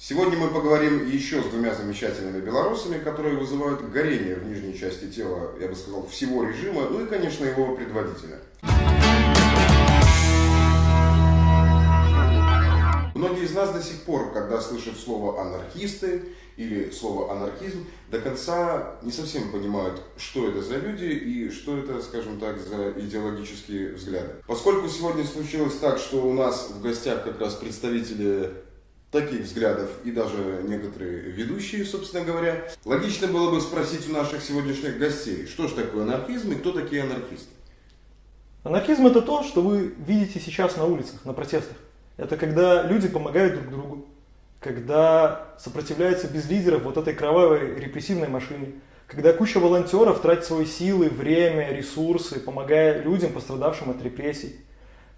Сегодня мы поговорим еще с двумя замечательными белорусами, которые вызывают горение в нижней части тела, я бы сказал, всего режима, ну и, конечно, его предводителя. Многие из нас до сих пор, когда слышат слово «анархисты» или слово «анархизм», до конца не совсем понимают, что это за люди и что это, скажем так, за идеологические взгляды. Поскольку сегодня случилось так, что у нас в гостях как раз представители таких взглядов и даже некоторые ведущие, собственно говоря, логично было бы спросить у наших сегодняшних гостей, что же такое анархизм и кто такие анархисты? Анархизм это то, что вы видите сейчас на улицах, на протестах. Это когда люди помогают друг другу, когда сопротивляются без лидеров вот этой кровавой репрессивной машине, когда куча волонтеров тратит свои силы, время, ресурсы, помогая людям, пострадавшим от репрессий,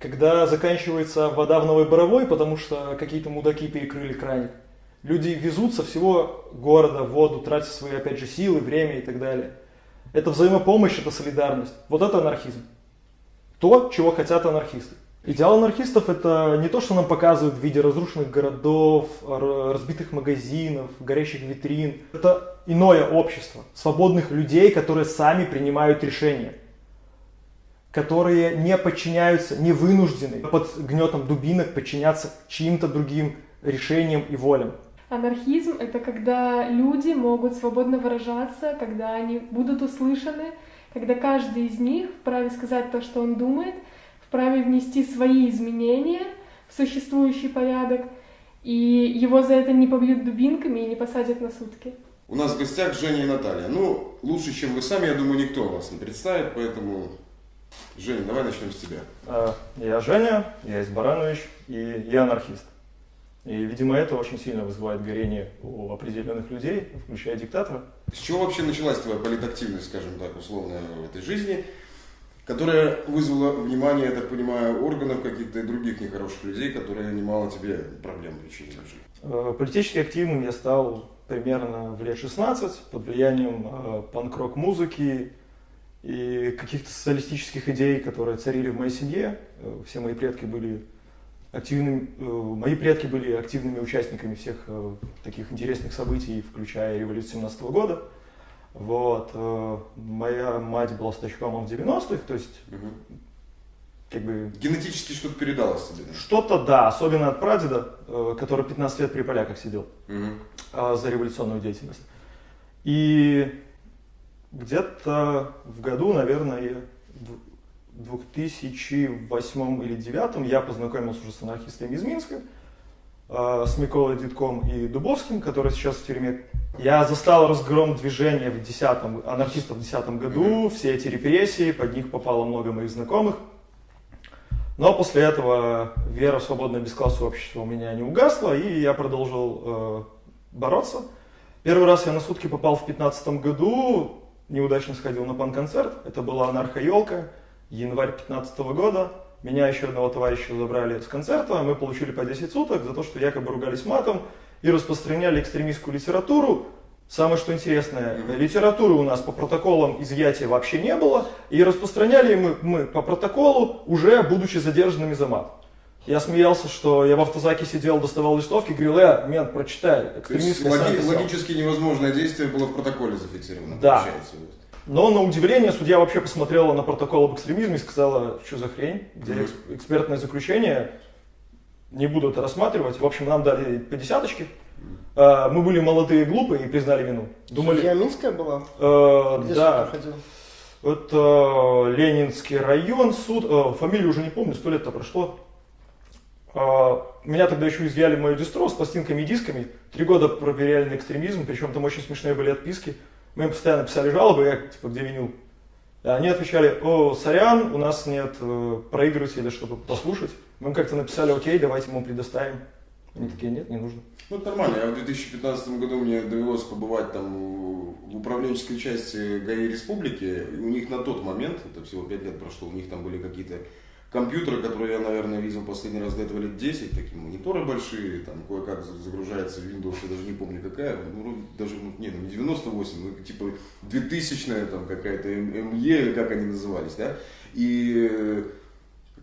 когда заканчивается вода в Новой Боровой, потому что какие-то мудаки перекрыли краник. Люди везут со всего города воду, тратя свои, опять же, силы, время и так далее. Это взаимопомощь, это солидарность. Вот это анархизм. То, чего хотят анархисты. Идеал анархистов это не то, что нам показывают в виде разрушенных городов, разбитых магазинов, горящих витрин. Это иное общество, свободных людей, которые сами принимают решения, которые не подчиняются, не вынуждены под гнетом дубинок подчиняться чьим-то другим решениям и волям. Анархизм — это когда люди могут свободно выражаться, когда они будут услышаны, когда каждый из них вправе сказать то, что он думает — вправе внести свои изменения в существующий порядок, и его за это не побьют дубинками и не посадят на сутки. У нас в гостях Женя и Наталья. Ну, лучше, чем вы сами, я думаю, никто вас не представит, поэтому, Женя, давай начнем с тебя. А, я Женя, я из Баранович, и я анархист. И, видимо, это очень сильно вызывает горение у определенных людей, включая диктатора. С чего вообще началась твоя политактивность, скажем так, условно, в этой жизни? которая вызвала внимание, я так понимаю, органов каких-то и других нехороших людей, которые немало тебе проблем причинили в. Э, политически активным я стал примерно в лет 16 под влиянием э, панк-рок музыки и каких-то социалистических идей, которые царили в моей семье. Э, все мои предки были активными, мои предки были активными участниками всех таких интересных событий, включая революцию 17 года. Вот. Э, моя мать была стачкомом в 90-х, то есть угу. как бы... Генетически что-то передалось тебе? Что-то, да, особенно от прадеда, э, который 15 лет при поляках сидел угу. за революционную деятельность. И где-то в году, наверное, в 2008 или 2009 я познакомился уже с анархистами из Минска, э, с Миколой Дитком и Дубовским, который сейчас в тюрьме я застал разгром движения в 10 анархистов в 2010 году, все эти репрессии, под них попало много моих знакомых. Но после этого вера в свободное бесклассовое общество у меня не угасла, и я продолжил э, бороться. Первый раз я на сутки попал в 2015 году, неудачно сходил на пан-концерт. Это была анархо-елка, январь 2015 года. Меня еще одного товарища забрали с концерта, мы получили по 10 суток за то, что якобы ругались матом, и распространяли экстремистскую литературу. Самое что интересное, литературы у нас по протоколам изъятия вообще не было, и распространяли мы, мы по протоколу, уже будучи задержанными за мат. Я смеялся, что я в автозаке сидел, доставал листовки, говорил, э, мент, прочитай, экстремистская логи, Логически невозможное действие было в протоколе зафиксировано, да. получается. Но на удивление судья вообще посмотрела на протокол об экстремизме и сказала, что за хрень, где экспертное заключение, не буду это рассматривать. В общем, нам дали по десяточке. А, мы были молодые и глупые и признали вину. Думали... Судья Минская была? Э, Где да. проходил? Это Ленинский район, суд, э, фамилию уже не помню, сто лет-то прошло. Э, меня тогда еще изъяли мою дистро с пластинками и дисками. Три года проверяли на экстремизм, причем там очень смешные были отписки. Мы им постоянно писали жалобы, я типа, где винил. Они отвечали, о, сорян, у нас нет э, проигрывателя, чтобы послушать. Мы как-то написали, окей, давайте ему предоставим. Они такие, нет, не нужно. Ну, это нормально. Я в 2015 году мне довелось побывать там в управленческой части ГАИ Республики. И у них на тот момент, это всего 5 лет прошло, у них там были какие-то компьютеры, которые я, наверное, видел последний раз до этого лет 10, такие мониторы большие, там кое-как загружается Windows, я даже не помню какая, ну, даже, ну, не, ну, не 98, ну, типа 2000 там какая-то МЕ, или как они назывались, да, и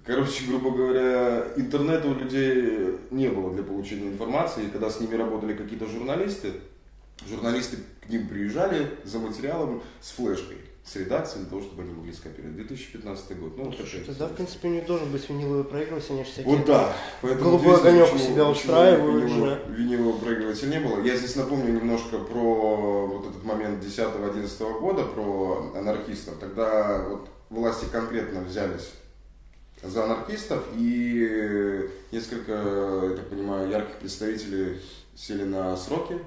Короче, грубо говоря, интернета у людей не было для получения информации, и когда с ними работали какие-то журналисты, журналисты к ним приезжали за материалом с флешкой с редакцией для того, чтобы они могли скопировать. 2015 год. Ну, Слушай, тогда, в принципе, них должен быть виниловый проигрыватель, они же всякие... Вот да. Поэтому голубой огонек у себя устраивают винилового, винилового проигрывателя не было. Я здесь напомню немножко про вот этот момент 10-11 года, про анархистов. Тогда вот власти конкретно взялись за анархистов, и несколько, я так понимаю, ярких представителей сели на сроки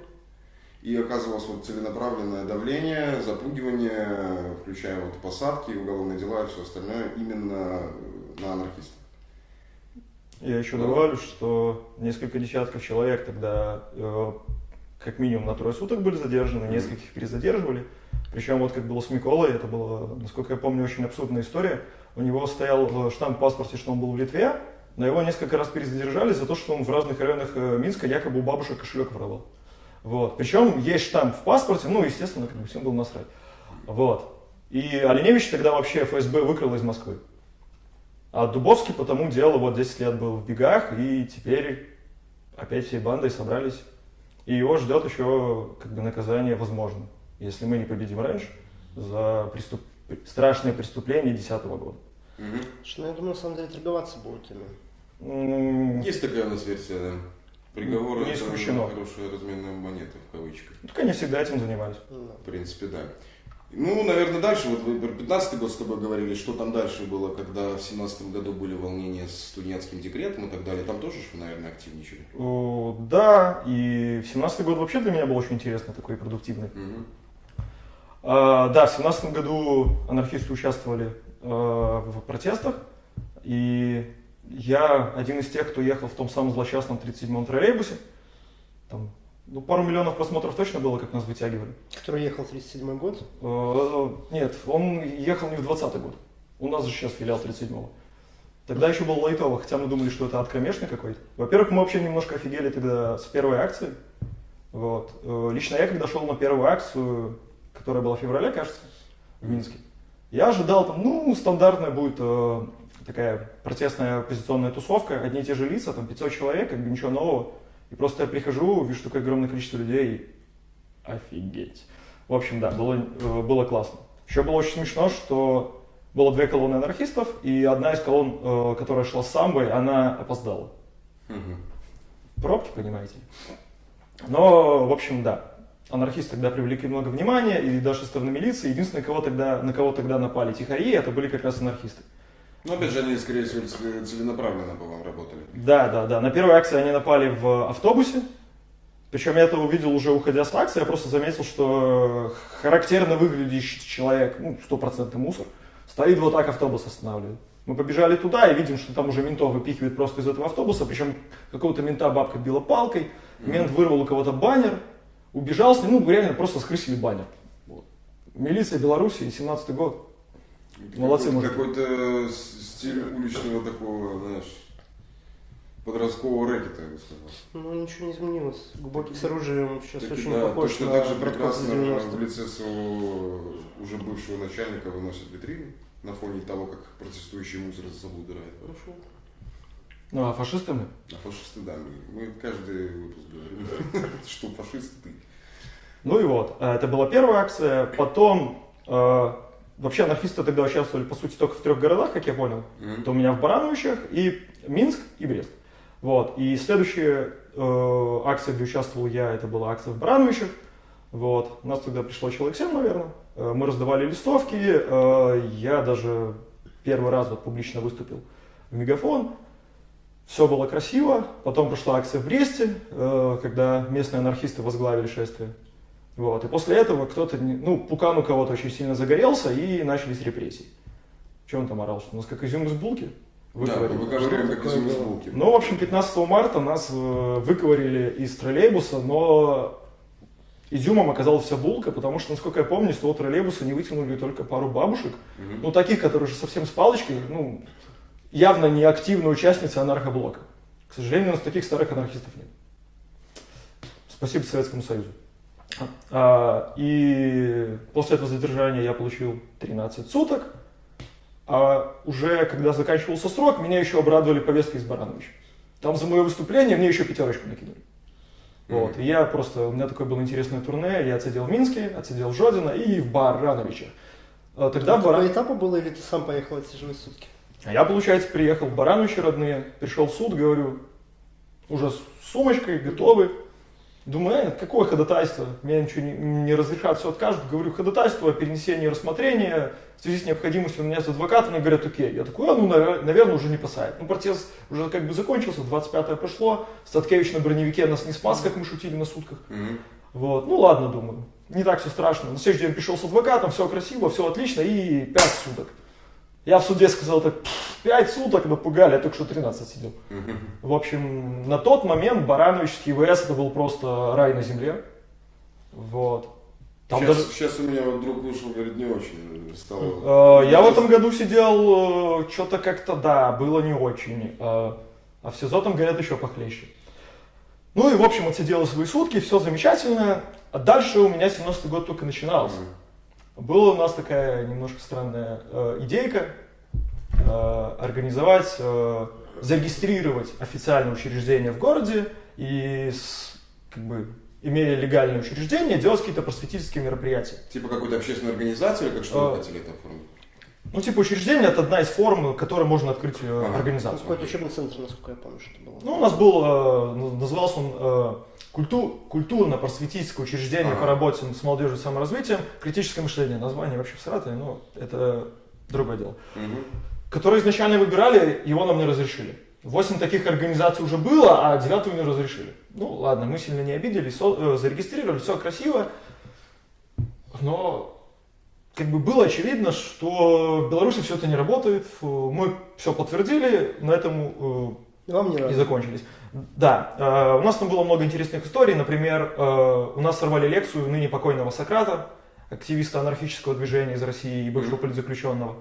и оказывалось вот целенаправленное давление, запугивание, включая вот посадки, уголовные дела и все остальное именно на анархистов. Я еще добавлю, что несколько десятков человек тогда э, как минимум на трое суток были задержаны, нескольких перезадерживали. Причем вот как было с Миколой, это было, насколько я помню, очень абсурдная история. У него стоял штамп в паспорте, что он был в Литве, но его несколько раз перезадержали за то, что он в разных районах э, Минска якобы у бабушек кошелек воровал. Вот. Причем есть штамп в паспорте, ну, естественно, как бы всем было насрать. Вот. И Оленевич тогда вообще ФСБ выкрал из Москвы. А Дубовский по тому делу вот 10 лет был в бегах, и теперь опять всей бандой собрались. И его ждет еще как бы наказание возможно, если мы не победим раньше за преступ... страшные преступления 2010 года. Угу. Ну, я думаю, на самом деле торговаться будут ими. Есть такая у нас версия, да. Приговоры не исключено. это хорошая разменная монета в кавычках. Ну, так они всегда этим занимались. В принципе, да. Ну, наверное, дальше, вот мы про 15 год с тобой говорили, что там дальше было, когда в 17 году были волнения с студенческим декретом и так далее, там тоже, что, наверное, активничали? О, да, и в 17 год вообще для меня был очень интересный, такой продуктивный. Угу. А, да, в 17 году анархисты участвовали а, в протестах, и я один из тех, кто ехал в том самом злосчастном 37-м троллейбусе. Там, ну, пару миллионов просмотров точно было, как нас вытягивали. Который ехал в 37-й год? Э, нет, он ехал не в 20-й год. У нас же сейчас филиал 37-го. Тогда еще был лайтово, хотя мы думали, что это откромешный какой-то. Во-первых, мы вообще немножко офигели тогда с первой акции. Вот. Э, лично я, когда шел на первую акцию, которая была в феврале, кажется, в Минске, я ожидал там, ну, стандартная будет э, такая протестная оппозиционная тусовка, одни и те же лица, там 500 человек, как бы ничего нового. И просто я прихожу, вижу такое огромное количество людей, офигеть. В общем, да, было, э, было классно. Еще было очень смешно, что было две колонны анархистов, и одна из колонн, э, которая шла с самбой, она опоздала. Угу. Пробки, понимаете? Но, в общем, да. Анархисты тогда привлекли много внимания, и даже со стороны милиции. Единственное, кого тогда, на кого тогда напали тихари, это были как раз анархисты. Ну, опять же, они, скорее всего, целенаправленно по вам работали. Да, да, да. На первой акции они напали в автобусе. Причем я это увидел уже уходя с акции, я просто заметил, что характерно выглядящий человек, ну, стопроцентный мусор, стоит вот так автобус останавливает. Мы побежали туда и видим, что там уже ментов выпихивают просто из этого автобуса, причем какого-то мента бабка била палкой, мент вырвал у кого-то баннер, убежал с ним, ну, реально просто скрысили баннер. Вот. Милиция Беларуси, 17 год. Молодцы, Какой-то стиль уличного такого, знаешь, подросткового рэкета, я бы сказал. Ну, ничего не изменилось. Глубокий с оружием сейчас так, очень да, похож точно на так же прекрасно в лице своего уже бывшего начальника выносит витрины на фоне того, как протестующий мусор за собой убирает. Хорошо. Ну, а фашисты мы? А фашисты, да. Мы, мы каждый выпуск говорим, что фашисты ты. Ну и вот, э, это была первая акция. Потом э, Вообще анархисты тогда участвовали, по сути, только в трех городах, как я понял. Mm-hmm. Это у меня в Барановичах и Минск и Брест. Вот. И следующая э, акция, где участвовал я, это была акция в Барановичах. Вот. У нас тогда пришло человек 7, наверное. Э, мы раздавали листовки. Э, я даже первый раз вот публично выступил в мегафон. Все было красиво. Потом прошла акция в Бресте, э, когда местные анархисты возглавили шествие. Вот. И после этого кто-то, ну, Пукан у кого-то очень сильно загорелся, и начались репрессии. Что он там орал? Что у нас как изюм из булки? Выковырили. Да, выковырили как изюм из булки. Ну, в общем, 15 марта нас э, выковырили из троллейбуса, но изюмом оказалась вся булка, потому что, насколько я помню, с того троллейбуса не вытянули только пару бабушек, угу. ну, таких, которые уже совсем с палочкой, ну, явно не активные участницы анархоблока. К сожалению, у нас таких старых анархистов нет. Спасибо Советскому Союзу. А, и после этого задержания я получил 13 суток, А уже когда заканчивался срок, меня еще обрадовали повесткой из Барановича. Там за мое выступление мне еще пятерочку накинули. Вот. И я просто, у меня такое было интересное турне, я отсидел в Минске, отсидел в Жодино и в Барановиче. А тогда в Баран... этапа было или ты сам поехал отсиживать сутки? А я, получается, приехал в Барановичи родные, пришел в суд, говорю, уже с сумочкой, готовы. Думаю, э, какое ходатайство? Мне ничего не, не разрешат, все откажут. Говорю, ходатайство о перенесении рассмотрения в связи с необходимостью нанять адвоката. Они говорят, окей. Я такой, а, ну, наверное, уже не посадят. Ну, протест уже как бы закончился, 25-е прошло. Статкевич на броневике нас не спас, как мы шутили на сутках. Mm-hmm. Вот, ну ладно, думаю, не так все страшно. На следующий день пришел с адвокатом, все красиво, все отлично, и 5 суток. Я в суде сказал так, 5 суток напугали, я только что 13 сидел. В общем, на тот момент Барановичский ВС это был просто рай на земле. Вот. Там сейчас, даже... сейчас у меня вот друг вышел, говорит, не очень стало. Э, я в этом году сидел, э, что-то как-то, да, было не очень. Э, а в СИЗО там, говорят, еще похлеще. Ну и, в общем, отсидел свои сутки, все замечательно. А дальше у меня 17-й год только начинался. Была у нас такая немножко странная э, идейка э, организовать, э, зарегистрировать официальное учреждение в городе и с, как бы имея легальное учреждение, делать какие-то просветительские мероприятия. Типа какую-то общественную организацию или как что вы э, хотели это оформить? Ну, типа учреждение это одна из форм, которой можно открыть э, ага. организацию. Какой-то учебный центр, насколько я помню, что было. Ну, у нас был, э, назывался он э, культу, культурно-просветительское учреждение ага. по работе с молодежью и саморазвитием, критическое мышление, название вообще в Саратове, но это другое дело. Угу. Которые изначально выбирали, его нам не разрешили. Восемь таких организаций уже было, а девятую не разрешили. Ну ладно, мы сильно не обиделись, э, зарегистрировали, все красиво, но как бы было очевидно, что в Беларуси все это не работает. Мы все подтвердили, на этом э, Вам не и закончились. Да, э, у нас там было много интересных историй. Например, э, у нас сорвали лекцию ныне покойного Сократа, активиста анархического движения из России и бывшего политзаключенного.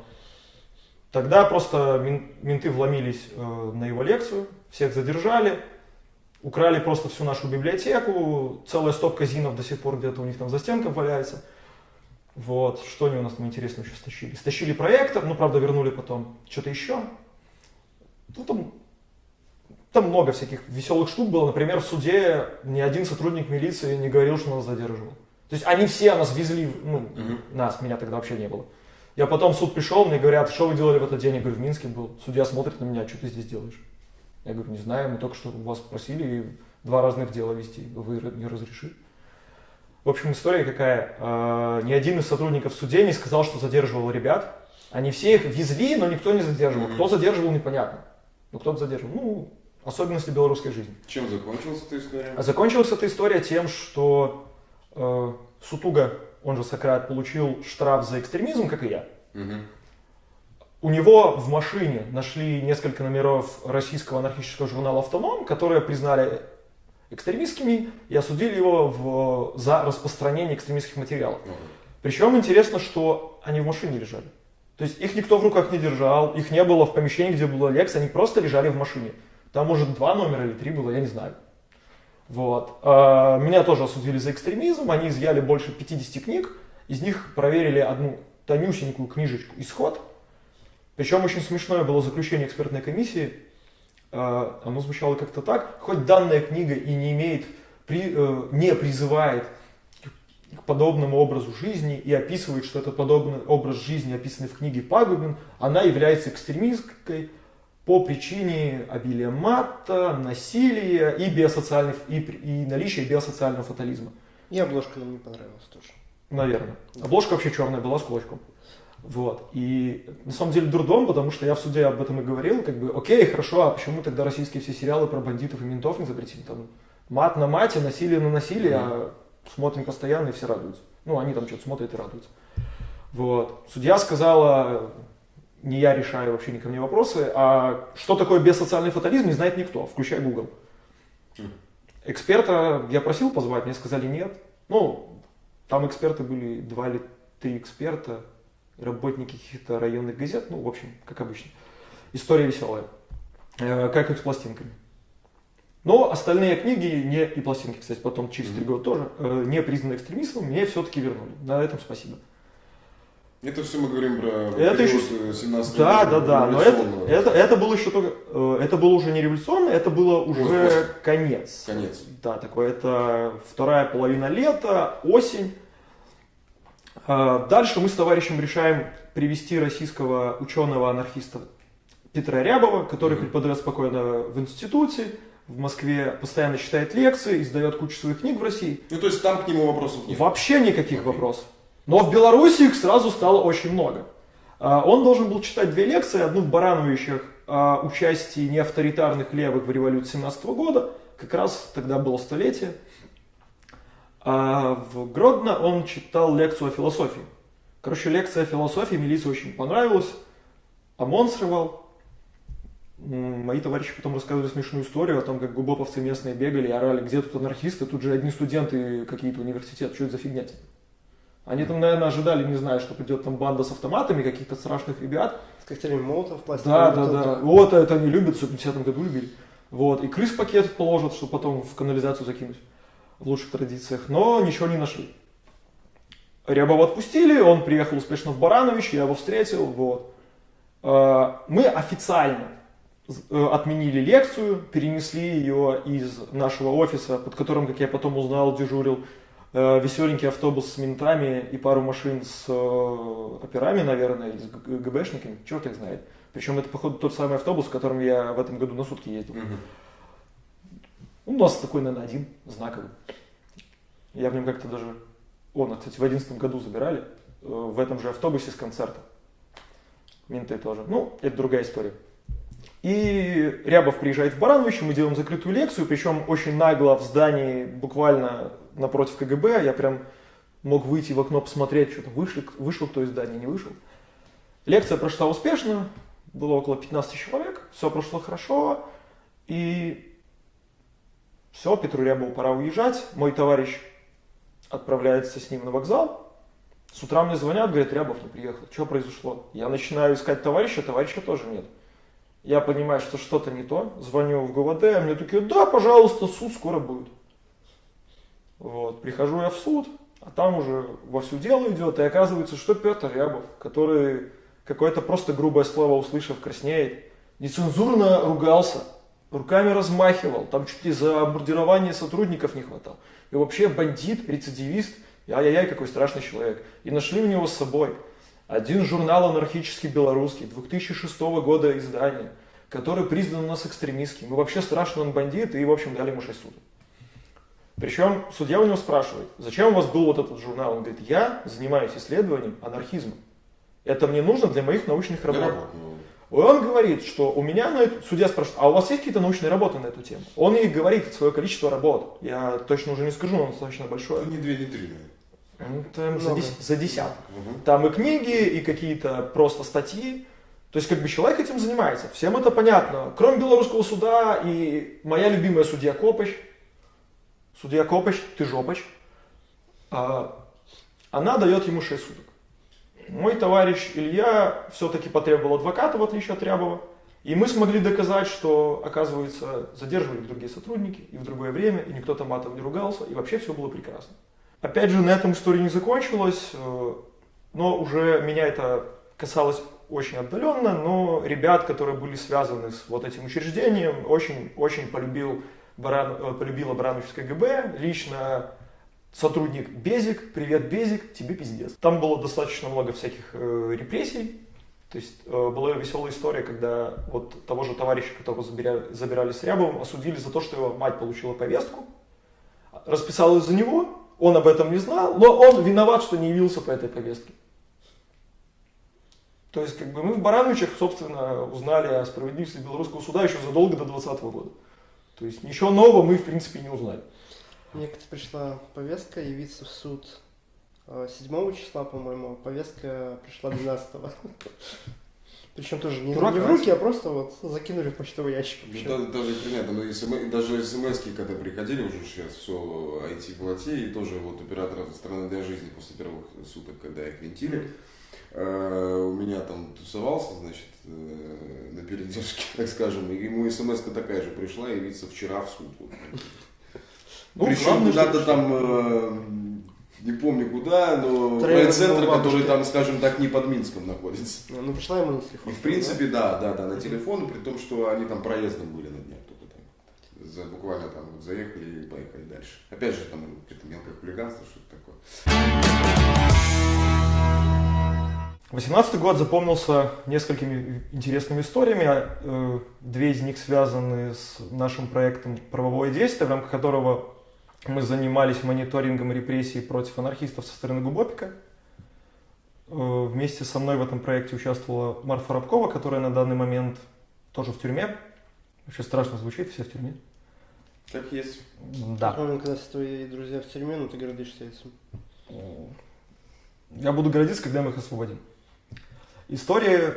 Тогда просто менты вломились на его лекцию, всех задержали, украли просто всю нашу библиотеку, целая стопка зинов до сих пор где-то у них там за стенкой валяется. Вот, что они у нас там интересно еще стащили? Стащили проектор, ну, правда, вернули потом. Что-то еще? Ну, там, там много всяких веселых штук было. Например, в суде ни один сотрудник милиции не говорил, что нас задерживал. То есть они все нас везли, ну, угу. нас, меня тогда вообще не было. Я потом в суд пришел, мне говорят, что вы делали в этот день? Я говорю, в Минске был. Судья смотрит на меня, что ты здесь делаешь? Я говорю, не знаю, мы только что вас просили два разных дела вести, вы не разрешили. В общем, история какая. А, ни один из сотрудников судей не сказал, что задерживал ребят. Они все их везли, но никто не задерживал. Кто задерживал, непонятно. Но кто-то задерживал. Ну, особенности белорусской жизни. Чем закончилась эта история? А закончилась эта история тем, что э, Сутуга, он же Сократ, получил штраф за экстремизм, как и я. Угу. У него в машине нашли несколько номеров российского анархического журнала «Автоном», которые признали экстремистскими и осудили его в, за распространение экстремистских материалов. Причем интересно, что они в машине лежали. То есть их никто в руках не держал, их не было в помещении, где была лекция, они просто лежали в машине. Там, может, два номера или три было, я не знаю. Вот. А, меня тоже осудили за экстремизм, они изъяли больше 50 книг, из них проверили одну тонюсенькую книжечку «Исход». Причем очень смешное было заключение экспертной комиссии, а, оно звучало как-то так, хоть данная книга и не имеет, э, не призывает к подобному образу жизни и описывает, что этот подобный образ жизни, описанный в книге, пагубен, она является экстремистской по причине обилия мата, насилия и, биосоциальных, и, и наличия биосоциального фатализма. И обложка нам не понравилась тоже. Наверное. Обложка вообще черная была с кулачком. Вот. И на самом деле дурдом, потому что я в суде об этом и говорил, как бы, окей, хорошо, а почему тогда российские все сериалы про бандитов и ментов не запретили? Там мат на мате, насилие на насилие, а смотрим постоянно и все радуются. Ну, они там что-то смотрят и радуются. Вот. Судья сказала, не я решаю вообще ни ко мне вопросы, а что такое бессоциальный фатализм, не знает никто, включая Google. Эксперта я просил позвать, мне сказали нет. Ну, там эксперты были, два или три эксперта, работники каких-то районных газет, ну, в общем, как обычно. История веселая, э, как и с пластинками. Но остальные книги, не, и пластинки, кстати, потом через три года тоже, э, не признаны экстремистом, мне все-таки вернули. На этом спасибо. Это все мы говорим про это еще... 17 Да, да, да, но это, это, это было еще только, э, это было уже не революционно, это было уже После. конец. Конец. Да, такое, это вторая половина лета, осень. А, дальше мы с товарищем решаем привести российского ученого-анархиста Петра Рябова, который mm-hmm. преподает спокойно в институте, в Москве постоянно читает лекции, издает кучу своих книг в России. Ну, то есть там к нему вопросов нет? Вообще никаких okay. вопросов. Но в Беларуси их сразу стало очень много. А, он должен был читать две лекции, одну в Барановичах о участии неавторитарных левых в революции 17 года, как раз тогда было столетие. А в Гродно он читал лекцию о философии. Короче, лекция о философии милиции очень понравилась. ОМОН срывал. Мои товарищи потом рассказывали смешную историю о том, как губоповцы местные бегали и орали, где тут анархисты, тут же одни студенты какие-то университет, что это за фигня? Они там, наверное, ожидали, не знаю, что придет там банда с автоматами, каких-то страшных ребят. С коктейлями молотов, пластиковых. Да, да, да. Вот это они любят, в 50 году любили. Вот. И крыс пакет положат, чтобы потом в канализацию закинуть. В лучших традициях. Но ничего не нашли. Рябова отпустили, он приехал успешно в Баранович, я его встретил. Вот. А, мы официально э, отменили лекцию, перенесли ее из нашего офиса, под которым, как я потом узнал, дежурил веселенький автобус с ментами и пару машин с э, операми, наверное, или с ГБшниками, черт их знает. Причем это, походу, тот самый автобус, в котором я в этом году на сутки ездил. Угу. У нас такой, наверное, один знаковый. Я в нем как-то даже... Он, кстати, в одиннадцатом году забирали э, в этом же автобусе с концерта. Менты тоже. Ну, это другая история. И Рябов приезжает в Барановичи, мы делаем закрытую лекцию, причем очень нагло в здании, буквально напротив КГБ, я прям мог выйти в окно посмотреть, что там вышел, вышел кто из здания, не вышел. Лекция прошла успешно, было около 15 человек, все прошло хорошо, и все, Петру Рябову пора уезжать, мой товарищ отправляется с ним на вокзал, с утра мне звонят, говорят, Рябов не приехал, что произошло? Я начинаю искать товарища, товарища тоже нет. Я понимаю, что что-то не то, звоню в ГУВД, а мне такие, да, пожалуйста, суд скоро будет. Вот, прихожу я в суд, а там уже во все дело идет, и оказывается, что Петр Рябов, который какое-то просто грубое слово услышав, краснеет, нецензурно ругался, руками размахивал, там чуть ли за бомбардирование сотрудников не хватало. И вообще бандит, рецидивист, ай-яй-яй, какой страшный человек. И нашли у него с собой один журнал анархический белорусский, 2006 года издания, который признан у нас экстремистским. И вообще страшный он бандит, и, в общем, дали ему 6 суток. Причем судья у него спрашивает, зачем у вас был вот этот журнал? Он говорит, я занимаюсь исследованием анархизма. Это мне нужно для моих научных работ. Он говорит, что у меня на эту... Судья спрашивает, а у вас есть какие-то научные работы на эту тему? Он ей говорит свое количество работ. Я точно уже не скажу, но он достаточно большое. Ну, не две, не три, ну, там за, дес... за десяток. Угу. Там и книги, и какие-то просто статьи. То есть, как бы человек этим занимается. Всем это понятно. Кроме белорусского суда и моя любимая судья Копыч, Судья Копач, ты жопач. А, она дает ему 6 суток. Мой товарищ Илья все-таки потребовал адвоката, в отличие от Рябова. И мы смогли доказать, что, оказывается, задерживали другие сотрудники и в другое время, и никто там матом не ругался, и вообще все было прекрасно. Опять же, на этом история не закончилась, э, но уже меня это касалось очень отдаленно, но ребят, которые были связаны с вот этим учреждением, очень-очень полюбил Баран, э, полюбила Барановичское ГБ, лично сотрудник Безик, привет Безик, тебе пиздец. Там было достаточно много всяких э, репрессий, то есть э, была веселая история, когда вот того же товарища, которого забирали, забирали с Рябовым, осудили за то, что его мать получила повестку, расписалась за него, он об этом не знал, но он виноват, что не явился по этой повестке. То есть, как бы мы в Барановичах, собственно, узнали о справедливости белорусского суда еще задолго до 2020 года. То есть ничего нового мы, в принципе, не узнали. Мне как-то пришла повестка явиться в суд 7 числа, по-моему, повестка пришла 12 Причем тоже не, не в руки, а просто вот закинули в почтовый ящик. Ну, да, даже понятно, но смс, даже смс когда приходили уже сейчас все IT плате, и тоже вот оператор страны для жизни после первых суток, когда их винтили, mm-hmm Э, у меня там тусовался, значит, э, на передержке, так скажем, и ему смс такая же пришла явиться вчера в суд. Ну, Причем надо там, э, не помню куда, но центр, который там, скажем так, не под Минском находится. Ну, пришла ему на телефон. И в принципе, да, да, да, на телефон, при том, что они там проездом были на днях только там. За, буквально там вот заехали и поехали дальше. Опять же, там какое-то мелкое хулиганство, что-то такое. 18 год запомнился несколькими интересными историями. Э, две из них связаны с нашим проектом «Правовое действие», в рамках которого мы занимались мониторингом репрессий против анархистов со стороны Губопика. Э, вместе со мной в этом проекте участвовала Марфа Рабкова, которая на данный момент тоже в тюрьме. Вообще страшно звучит, все в тюрьме. Как есть. Да. Помню, когда твои друзья в тюрьме, но ты гордишься этим. Я буду гордиться, когда мы их освободим. История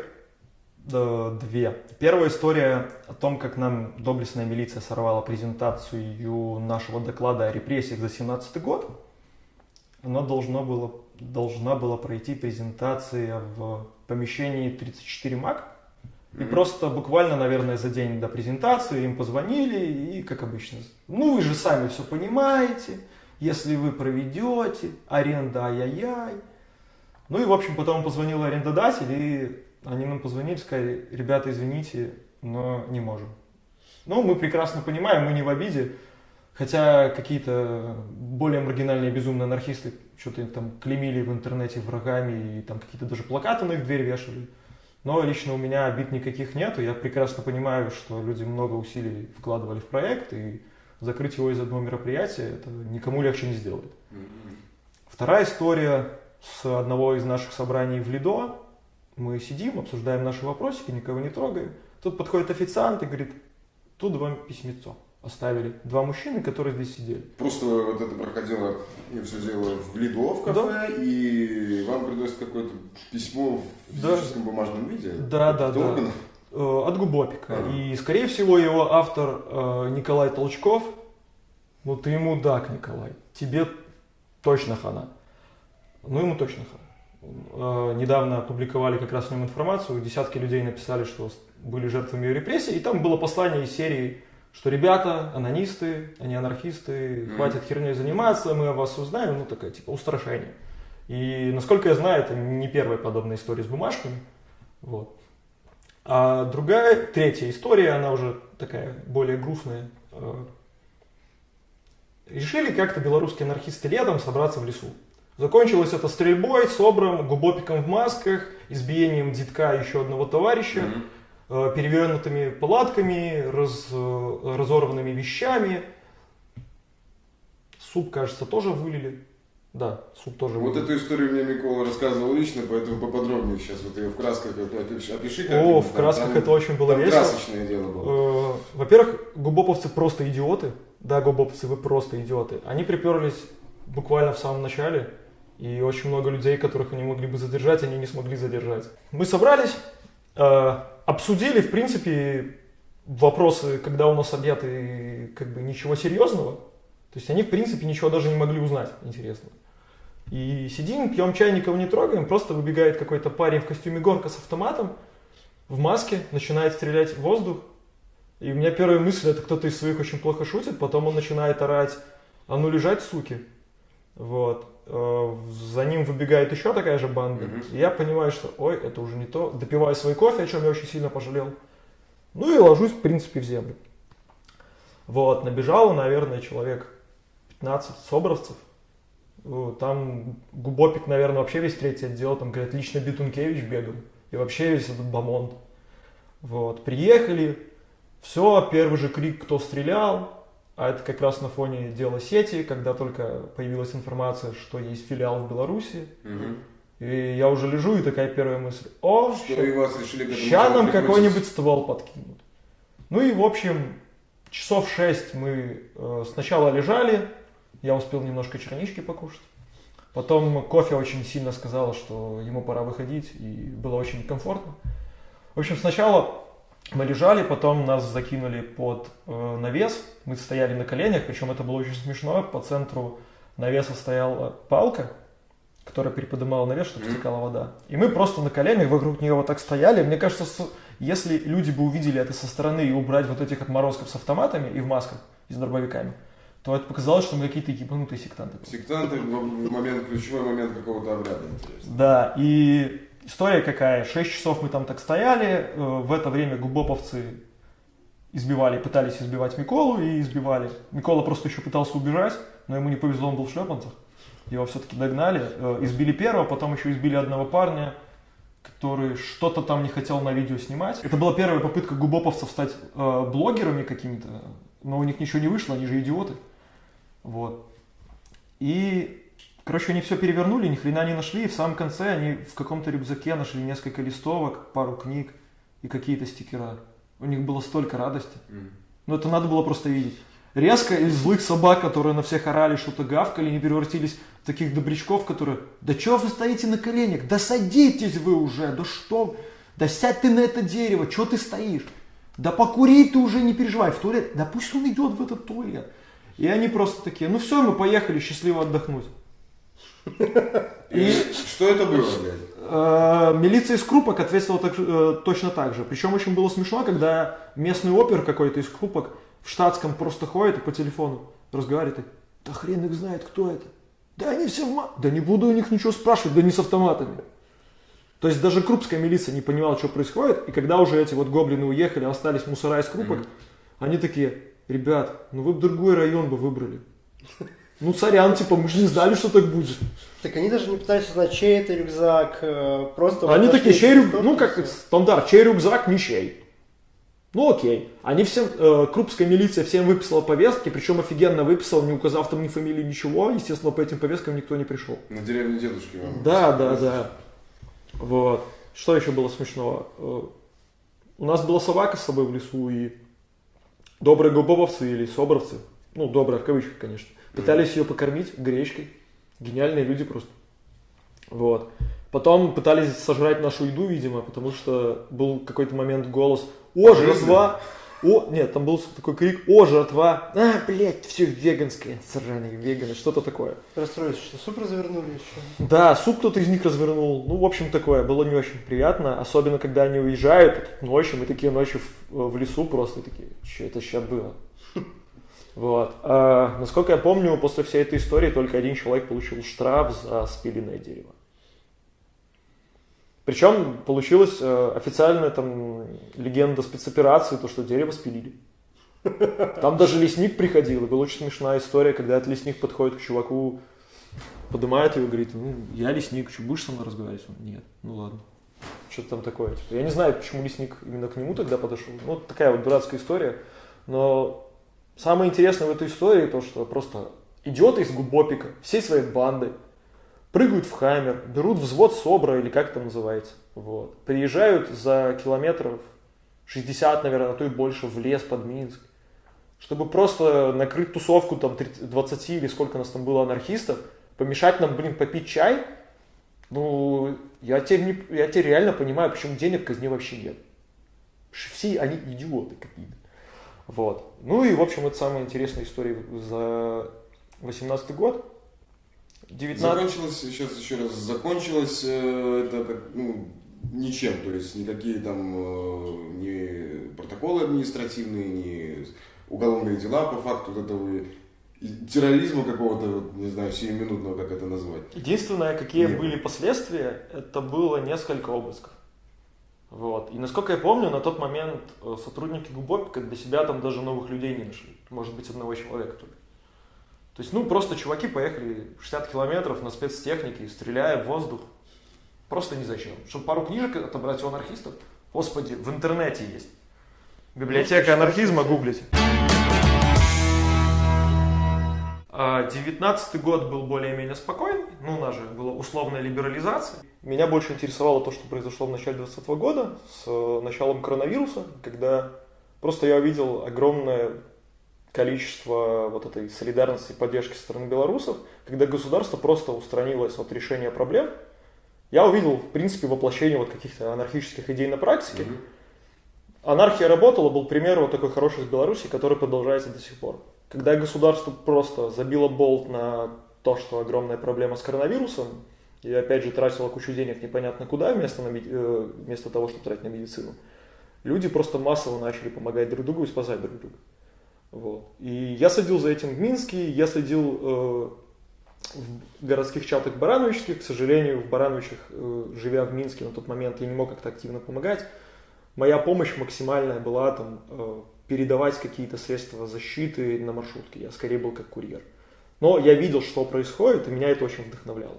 да, две. Первая история о том, как нам доблестная милиция сорвала презентацию нашего доклада о репрессиях за 17 год. Она должна была, должна была пройти презентация в помещении 34 МАК. И просто буквально, наверное, за день до презентации им позвонили и, как обычно, ну вы же сами все понимаете, если вы проведете, аренда ай-яй-яй. Ну и, в общем, потом позвонил арендодатель и они нам позвонили, сказали, ребята, извините, но не можем. Ну, мы прекрасно понимаем, мы не в обиде, хотя какие-то более маргинальные безумные анархисты что-то там клеймили в интернете врагами и там какие-то даже плакаты на их дверь вешали. Но лично у меня обид никаких нету. Я прекрасно понимаю, что люди много усилий вкладывали в проект, и закрыть его из одного мероприятия это никому легче не сделает. Вторая история с одного из наших собраний в Лидо. Мы сидим, обсуждаем наши вопросики, никого не трогаем. Тут подходит официант и говорит, тут вам письмецо оставили. Два мужчины, которые здесь сидели. Просто вот это проходило, я все дело в Лидо в кафе, да. и вам приносят какое-то письмо в физическом да. бумажном виде? Да, да, да. Э, от Губопика. А. И, скорее всего, его автор э, Николай Толчков. Ну, ты ему дак, Николай. Тебе точно хана. Ну, ему точно. Э, недавно опубликовали как раз о нем информацию, десятки людей написали, что были жертвами репрессий, и там было послание из серии, что ребята, анонисты, они анархисты, хватит херней заниматься, мы о вас узнаем, ну такое типа устрашение. И насколько я знаю, это не первая подобная история с бумажками. Вот. А другая, третья история, она уже такая более грустная. Э, решили как-то белорусские анархисты летом собраться в лесу. Закончилось это стрельбой, собром, губопиком в масках, избиением детка еще одного товарища, mm-hmm. перевернутыми палатками, раз, э, разорванными вещами. Суп, кажется, тоже вылили. Да, суп тоже Вот вылили. эту историю мне Микола рассказывал лично, поэтому поподробнее сейчас вот ее в красках опиши. Как О, в красках там, это очень было весело. красочное дело было. Э, во-первых, губоповцы просто идиоты. Да, губоповцы, вы просто идиоты. Они приперлись буквально в самом начале и очень много людей, которых они могли бы задержать, они не смогли задержать. Мы собрались, э, обсудили, в принципе, вопросы, когда у нас объяты как бы ничего серьезного. То есть они, в принципе, ничего даже не могли узнать интересного. И сидим, пьем чай, никого не трогаем, просто выбегает какой-то парень в костюме горка с автоматом, в маске, начинает стрелять в воздух. И у меня первая мысль, это кто-то из своих очень плохо шутит, потом он начинает орать, а ну лежать, суки. Вот. Э, за ним выбегает еще такая же банда. Mm-hmm. И я понимаю, что ой, это уже не то. Допиваю свой кофе, о чем я очень сильно пожалел. Ну и ложусь, в принципе, в землю. Вот, набежало, наверное, человек 15 собровцев. Э, там Губопик, наверное, вообще весь третий отдел, там, говорят, лично Бетункевич бегал. И вообще весь этот бомонд. Вот, приехали, все, первый же крик, кто стрелял, а это как раз на фоне дела сети, когда только появилась информация, что есть филиал в Беларуси. Угу. И я уже лежу, и такая первая мысль. О, что вас решили ща нам какой-нибудь ствол подкинут. Ну и, в общем, часов шесть мы э, сначала лежали, я успел немножко чернички покушать. Потом кофе очень сильно сказала, что ему пора выходить, и было очень комфортно. В общем, сначала мы лежали, потом нас закинули под э, навес, мы стояли на коленях, причем это было очень смешно, по центру навеса стояла палка, которая переподнимала навес, чтобы стекала вода. И мы просто на коленях вокруг нее вот так стояли. Мне кажется, если люди бы увидели это со стороны и убрать вот этих отморозков с автоматами и в масках и с дробовиками, то это показалось, что мы какие-то ебанутые сектанты. Сектанты в момент, ключевой момент какого-то обряда, интересно. Да, и история какая. Шесть часов мы там так стояли, э, в это время губоповцы избивали, пытались избивать Миколу и избивали. Микола просто еще пытался убежать, но ему не повезло, он был в шлепанцах. Его все-таки догнали, э, избили первого, потом еще избили одного парня, который что-то там не хотел на видео снимать. Это была первая попытка губоповцев стать э, блогерами какими-то, но у них ничего не вышло, они же идиоты. Вот. И, короче, они все перевернули, ни хрена не нашли, и в самом конце они в каком-то рюкзаке нашли несколько листовок, пару книг и какие-то стикера. У них было столько радости. Mm. Ну, это надо было просто видеть. Резко из злых собак, которые на всех орали, что-то гавкали, не превратились в таких добрячков, которые, да чего вы стоите на коленях, да садитесь вы уже, да что, да сядь ты на это дерево, что ты стоишь, да покури ты уже, не переживай, в туалет, да пусть он идет в этот туалет. И они просто такие, ну все, мы поехали счастливо отдохнуть. И что это было, блядь? Э, милиция из Крупок ответила так, э, точно так же. Причем очень было смешно, когда местный опер какой-то из Крупок в штатском просто ходит и по телефону разговаривает. И, да хрен их знает, кто это. Да они все в ма... Да не буду у них ничего спрашивать, да не с автоматами. То есть даже крупская милиция не понимала, что происходит. И когда уже эти вот гоблины уехали, остались мусора из Крупок, mm-hmm. они такие, ребят, ну вы бы другой район бы выбрали. Ну, сорян, типа, мы же не знали, что так будет. Так они даже не пытались узнать, чей это рюкзак, э, просто... Они такие, чей рюкзак, ну, как стандарт, чей рюкзак, не чей. Ну, окей. Они всем, э, крупская милиция всем выписала повестки, причем офигенно выписала, не указав там ни фамилии, ничего. Естественно, по этим повесткам никто не пришел. На деревне дедушки вам. Да, да, да. Вот. Что еще было смешного? Э, у нас была собака с собой в лесу, и добрые губовцы или собровцы, ну, добрые в кавычках, конечно, Пытались ее покормить гречкой. Гениальные люди просто. Вот. Потом пытались сожрать нашу еду, видимо, потому что был какой-то момент голос «О, жратва!» О, нет, там был такой крик «О, жратва!» А, блядь, все веганское, сраные веганы, что-то такое. Расстроились, что суп развернули еще. Да, суп кто-то из них развернул. Ну, в общем, такое, было не очень приятно. Особенно, когда они уезжают ночью, мы такие ночью в, в лесу просто такие, что это сейчас было? Вот. А, насколько я помню, после всей этой истории только один человек получил штраф за спиленное дерево. Причем получилась э, официальная там легенда спецоперации, то, что дерево спилили. Там даже лесник приходил, и была очень смешная история, когда этот лесник подходит к чуваку, поднимает его и говорит, ну, я лесник, что, будешь со мной разговаривать? Он, нет, ну ладно. Что-то там такое. Типа. Я не знаю, почему лесник именно к нему тогда подошел. Ну, такая вот дурацкая история. Но Самое интересное в этой истории то, что просто идиоты из Губопика всей своей бандой прыгают в Хаммер, берут взвод СОБРа или как это называется. Вот. Приезжают за километров 60, наверное, а то и больше в лес под Минск, чтобы просто накрыть тусовку там 30, 20 или сколько нас там было анархистов, помешать нам, блин, попить чай. Ну, я теперь, не, я теперь реально понимаю, почему денег казни вообще нет. Все они идиоты какие-то. Вот. Ну и, в общем, это самая интересная история за 18 год. 19... Закончилось, сейчас еще раз, закончилось э, это как, ну, ничем, то есть никакие там э, ни протоколы административные, ни уголовные дела по факту вот этого терроризма какого-то, не знаю, сиюминутного, как это назвать. Единственное, какие Нет. были последствия, это было несколько обысков. Вот. И насколько я помню, на тот момент э, сотрудники Губопика для себя там даже новых людей не нашли. Может быть, одного человека только. То есть, ну, просто чуваки поехали 60 километров на спецтехнике, стреляя в воздух. Просто ни зачем. Чтобы пару книжек отобрать у анархистов. Господи, в интернете есть. Библиотека ну, анархизма, гуглите. 19 год был более-менее спокойный, ну, у нас же была условная либерализация. Меня больше интересовало то, что произошло в начале 2020 года с э, началом коронавируса, когда просто я увидел огромное количество вот этой солидарности и поддержки со стороны белорусов, когда государство просто устранилось от решения проблем. Я увидел, в принципе, воплощение вот каких-то анархических идей на практике. Mm-hmm. Анархия работала, был пример вот такой хороший из Беларуси, который продолжается до сих пор. Когда государство просто забило болт на то, что огромная проблема с коронавирусом, и опять же тратило кучу денег непонятно куда, вместо, на, э, вместо того, чтобы тратить на медицину, люди просто массово начали помогать друг другу и спасать друг друга. Вот. И я следил за этим в Минске, я следил э, в городских чатах барановичских. К сожалению, в Барановичах, э, живя в Минске на тот момент, я не мог как-то активно помогать. Моя помощь максимальная была там э, передавать какие-то средства защиты на маршрутке. Я скорее был как курьер. Но я видел, что происходит, и меня это очень вдохновляло.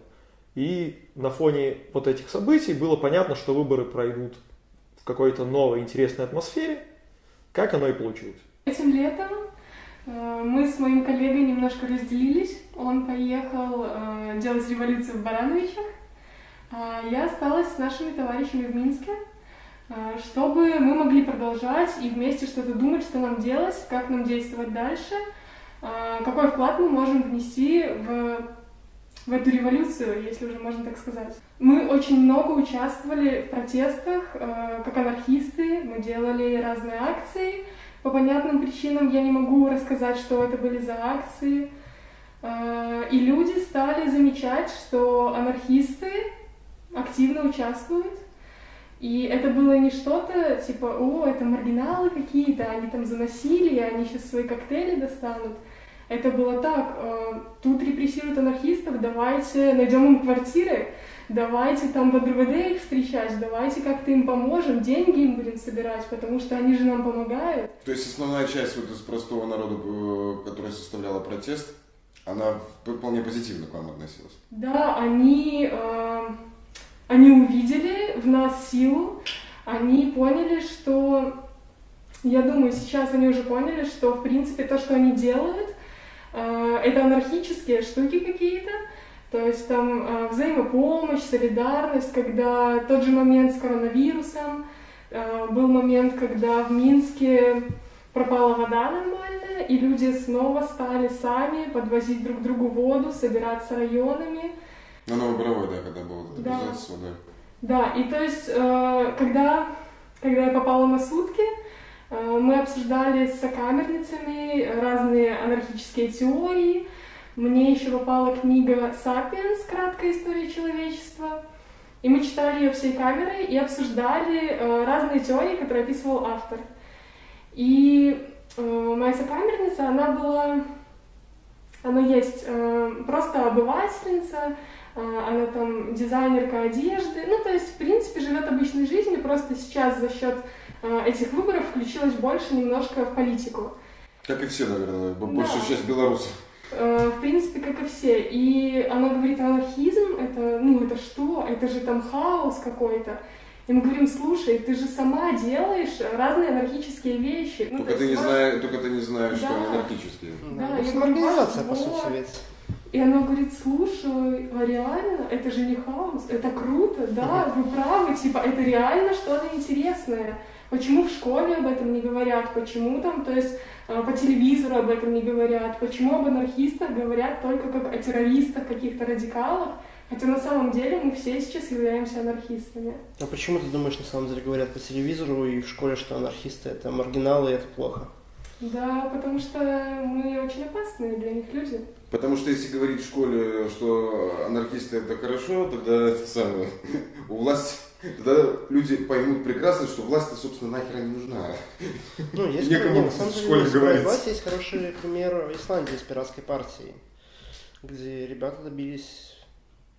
И на фоне вот этих событий было понятно, что выборы пройдут в какой-то новой интересной атмосфере, как оно и получилось. Этим летом э, мы с моим коллегой немножко разделились. Он поехал э, делать революцию в Барановичах, а я осталась с нашими товарищами в Минске, чтобы мы могли продолжать и вместе что-то думать, что нам делать, как нам действовать дальше, какой вклад мы можем внести в в эту революцию, если уже можно так сказать. Мы очень много участвовали в протестах, э, как анархисты, мы делали разные акции. По понятным причинам я не могу рассказать, что это были за акции. И люди стали замечать, что анархисты активно участвуют. И это было не что-то типа, о, это маргиналы какие-то, они там заносили, они сейчас свои коктейли достанут. Это было так, э, тут репрессируют анархистов, давайте найдем им квартиры, давайте там в ДРВД их встречать, давайте как-то им поможем, деньги им будем собирать, потому что они же нам помогают. То есть основная часть вот из простого народа, э, которая составляла протест, она вполне позитивно к вам относилась? Да, они, э, они увидели в нас силу, они поняли, что я думаю, сейчас они уже поняли, что, в принципе, то, что они делают, Э, это анархические штуки какие-то, то есть там э, взаимопомощь, солидарность, когда тот же момент с коронавирусом, э, был момент, когда в Минске пропала вода нормальная, и люди снова стали сами подвозить друг другу воду, собираться районами. На Новоборовой, да, когда был этот да. с водой. Да, и то есть, когда, когда я попала на сутки, Э, мы обсуждали с сокамерницами разные анархические теории. Мне еще попала книга «Сапиенс. Краткая история человечества». И мы читали ее всей камерой и обсуждали э, разные теории, которые описывал автор. И э, моя сокамерница, она была, она есть просто обывательница, она там дизайнерка одежды, ну то есть в принципе живет обычной жизнью, просто сейчас за счет Э, этих выборов включилась больше немножко в политику. Как и все, наверное, большая да. часть белорусов. Э, в принципе, как и все. И она говорит, анархизм, это, ну, это что? Это же там хаос какой-то. И мы говорим, слушай, ты же сама делаешь разные анархические вещи. Ну, только, ты не знаешь, только ты не знаешь, да. что они анархические. Да, да. я организация, по сути, ведь. И она говорит, слушай, а реально, это же не хаос, это круто, да, вы правы, типа, это реально что-то интересное. Почему в школе об этом не говорят? Почему там, то есть э, по телевизору об этом не говорят? Почему об анархистах говорят только как о террористах, каких-то радикалах? Хотя на самом деле мы все сейчас являемся анархистами. А почему ты думаешь, на самом деле говорят по телевизору и в школе, что анархисты это маргиналы и это плохо? Да, потому что мы очень опасные для них люди. Потому что если говорить в школе, что анархисты это хорошо, тогда это самое, у власти Тогда люди поймут прекрасно, что власть, собственно, нахер не нужна. Ну, есть, Некому нет, на самом деле, в школе говорить. есть хороший пример Исландии с пиратской партией, где ребята добились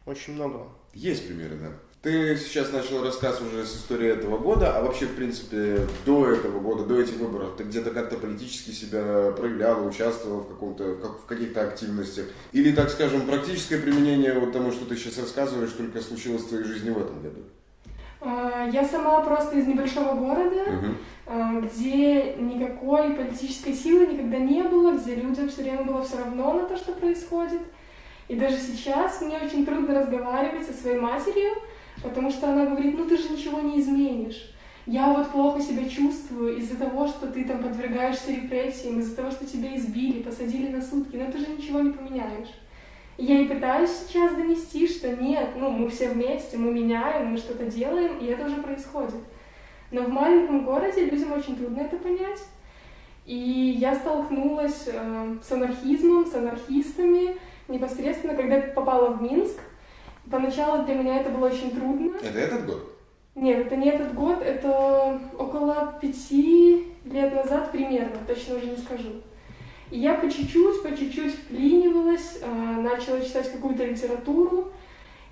очень много. Есть примеры, да. Ты сейчас начал рассказ уже с истории этого года, а вообще, в принципе, до этого года, до этих выборов, ты где-то как-то политически себя проявлял, участвовал в, каком-то, в каких-то активностях? Или, так скажем, практическое применение вот тому, что ты сейчас рассказываешь, только случилось в твоей жизни в этом году? А, я сама просто из небольшого города, uh-huh. где никакой политической силы никогда не было, где людям все время было все равно на то, что происходит. И даже сейчас мне очень трудно разговаривать со своей матерью, потому что она говорит, ну ты же ничего не изменишь. Я вот плохо себя чувствую из-за того, что ты там подвергаешься репрессиям, из-за того, что тебя избили, посадили на сутки, но ты же ничего не поменяешь. Я и пытаюсь сейчас донести, что нет, ну, мы все вместе, мы меняем, мы что-то делаем, и это уже происходит. Но в маленьком городе людям очень трудно это понять. И я столкнулась э, с анархизмом, с анархистами непосредственно, когда попала в Минск. Поначалу для меня это было очень трудно. Это этот год? Нет, это не этот год, это около пяти лет назад примерно, точно уже не скажу. И я по чуть-чуть, по чуть-чуть вклинивалась, а, начала читать какую-то литературу,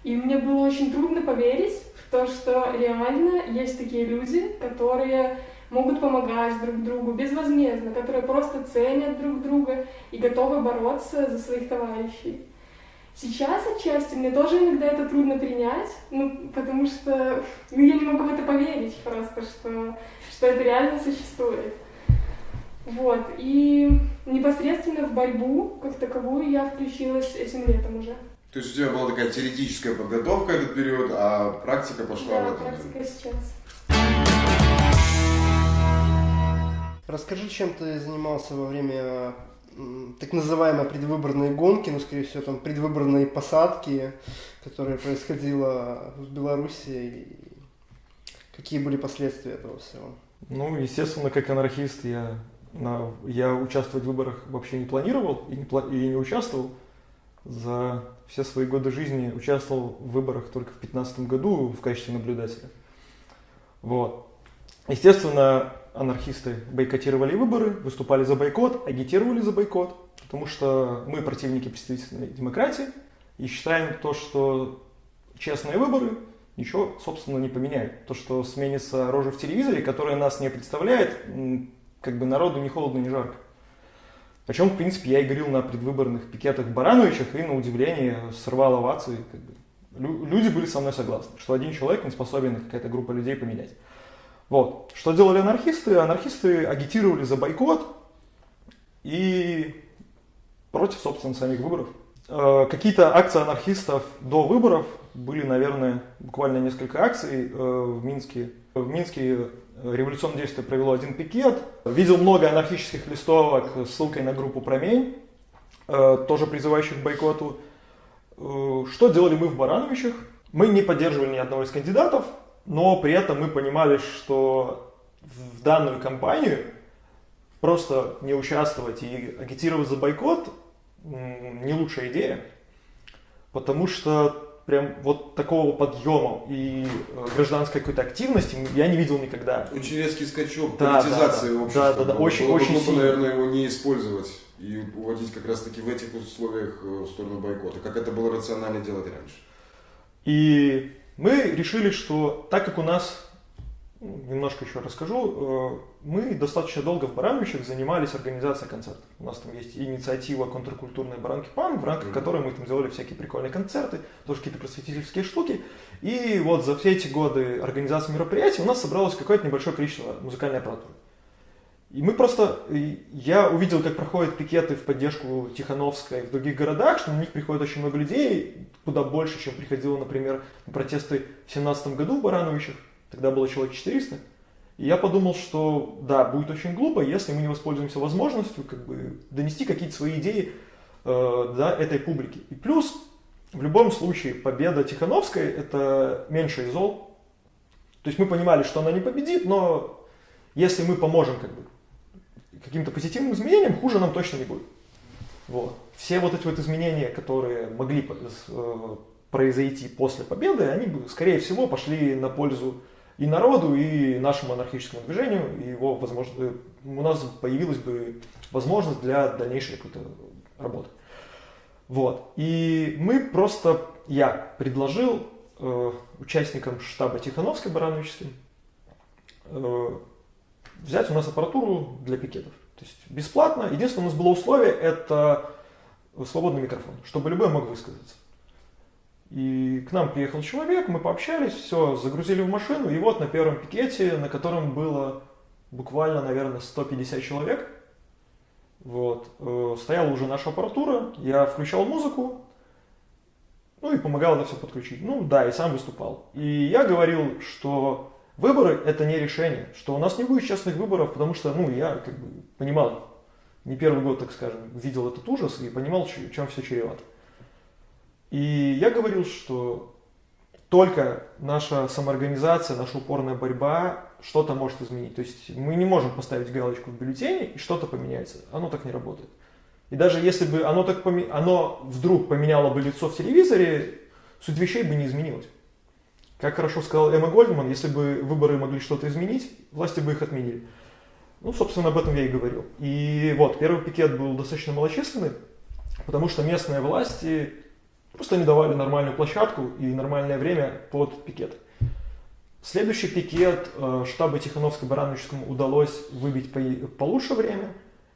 и мне было очень трудно поверить в то, что реально есть такие люди, которые могут помогать друг другу безвозмездно, которые просто ценят друг друга и готовы бороться за своих товарищей. Сейчас отчасти мне тоже иногда это трудно принять, ну, потому что ну, я не могу в это поверить просто, что, что это реально существует. Вот, и непосредственно в борьбу как таковую я включилась этим летом уже. То есть у тебя была такая теоретическая подготовка этот период, а практика пошла да, в этом? практика сейчас. Расскажи, чем ты занимался во время так называемой предвыборной гонки, ну, скорее всего, там предвыборные посадки, которые происходило в Беларуси, и какие были последствия этого всего? Ну, естественно, как анархист я, на, я участвовать в выборах вообще не планировал и не, и не участвовал. За все свои годы жизни участвовал в выборах только в 2015 году в качестве наблюдателя. Вот. Естественно, анархисты бойкотировали выборы, выступали за бойкот, агитировали за бойкот, потому что мы противники представительной демократии и считаем то, что честные выборы ничего, собственно, не поменяют. То, что сменится рожа в телевизоре, которая нас не представляет, как бы народу ни холодно, ни жарко. О чем, в принципе, я и говорил на предвыборных пикетах Барановичах, и на удивление сорвал овации. Как бы. Люди были со мной согласны, что один человек не способен какая-то группа людей поменять. Вот. Что делали анархисты? Анархисты агитировали за бойкот и против, собственно, самих выборов. Э, какие-то акции анархистов до выборов были, наверное, буквально несколько акций э, в Минске. В Минске революционное действие провело один пикет. Видел много анархических листовок с ссылкой на группу «Промень», э, тоже призывающих к бойкоту. Что делали мы в Барановичах? Мы не поддерживали ни одного из кандидатов, но при этом мы понимали, что в данную кампанию просто не участвовать и агитировать за бойкот не лучшая идея, потому что прям вот такого подъема и э, гражданской какой-то активности я не видел никогда. Очень резкий скачок да, политизации да, да. общества. Да, да, да, очень, Было очень глупо, сильно. наверное, его не использовать и уводить как раз-таки в этих условиях э, в сторону бойкота, как это было рационально делать раньше. И мы решили, что так как у нас, ну, немножко еще расскажу, э, мы достаточно долго в Барановичах занимались организацией концертов. У нас там есть инициатива контркультурной баранки пан, в рамках mm-hmm. которой мы там делали всякие прикольные концерты, тоже какие-то просветительские штуки. И вот за все эти годы организации мероприятий у нас собралось какое-то небольшое количество музыкальной аппаратуры. И мы просто, я увидел, как проходят пикеты в поддержку Тихановской в других городах, что на них приходит очень много людей, куда больше, чем приходило, например, на протесты в 17 году в Барановичах, тогда было человек 400. И я подумал, что да, будет очень глупо, если мы не воспользуемся возможностью как бы донести какие-то свои идеи э, до этой публики. И плюс, в любом случае, победа Тихановской – это меньший зол. То есть мы понимали, что она не победит, но если мы поможем как бы каким-то позитивным изменениям, хуже нам точно не будет. Вот. Все вот эти вот изменения, которые могли э, произойти после победы, они бы, скорее всего, пошли на пользу и народу, и нашему анархическому движению, и его возможно, э, у нас появилась бы возможность для дальнейшей какой-то работы. Вот. И мы просто, я предложил э, участникам штаба Тихановской Барановичским э, взять у нас аппаратуру для пикетов. То есть бесплатно. Единственное, у нас было условие, это свободный микрофон, чтобы любой мог высказаться. И к нам приехал человек, мы пообщались, все, загрузили в машину, и вот на первом пикете, на котором было буквально, наверное, 150 человек, вот, э, стояла уже наша аппаратура, я включал музыку, ну и помогал это все подключить. Ну да, и сам выступал. И я говорил, что Выборы – это не решение, что у нас не будет честных выборов, потому что, ну, я как бы понимал, не первый год, так скажем, видел этот ужас и понимал, чем все чревато. И я говорил, что только наша самоорганизация, наша упорная борьба что-то может изменить. То есть мы не можем поставить галочку в бюллетене и что-то поменяется. Оно так не работает. И даже если бы оно, так поме... оно вдруг поменяло бы лицо в телевизоре, суть вещей бы не изменилась. Как хорошо сказал Эмма Гольдман, если бы выборы могли что-то изменить, власти бы их отменили. Ну, собственно, об этом я и говорил. И вот, первый пикет был достаточно малочисленный, потому что местные власти просто не давали нормальную площадку и нормальное время под пикет. Следующий пикет э, штаба Тихановско-Барановичскому удалось выбить по, получше время,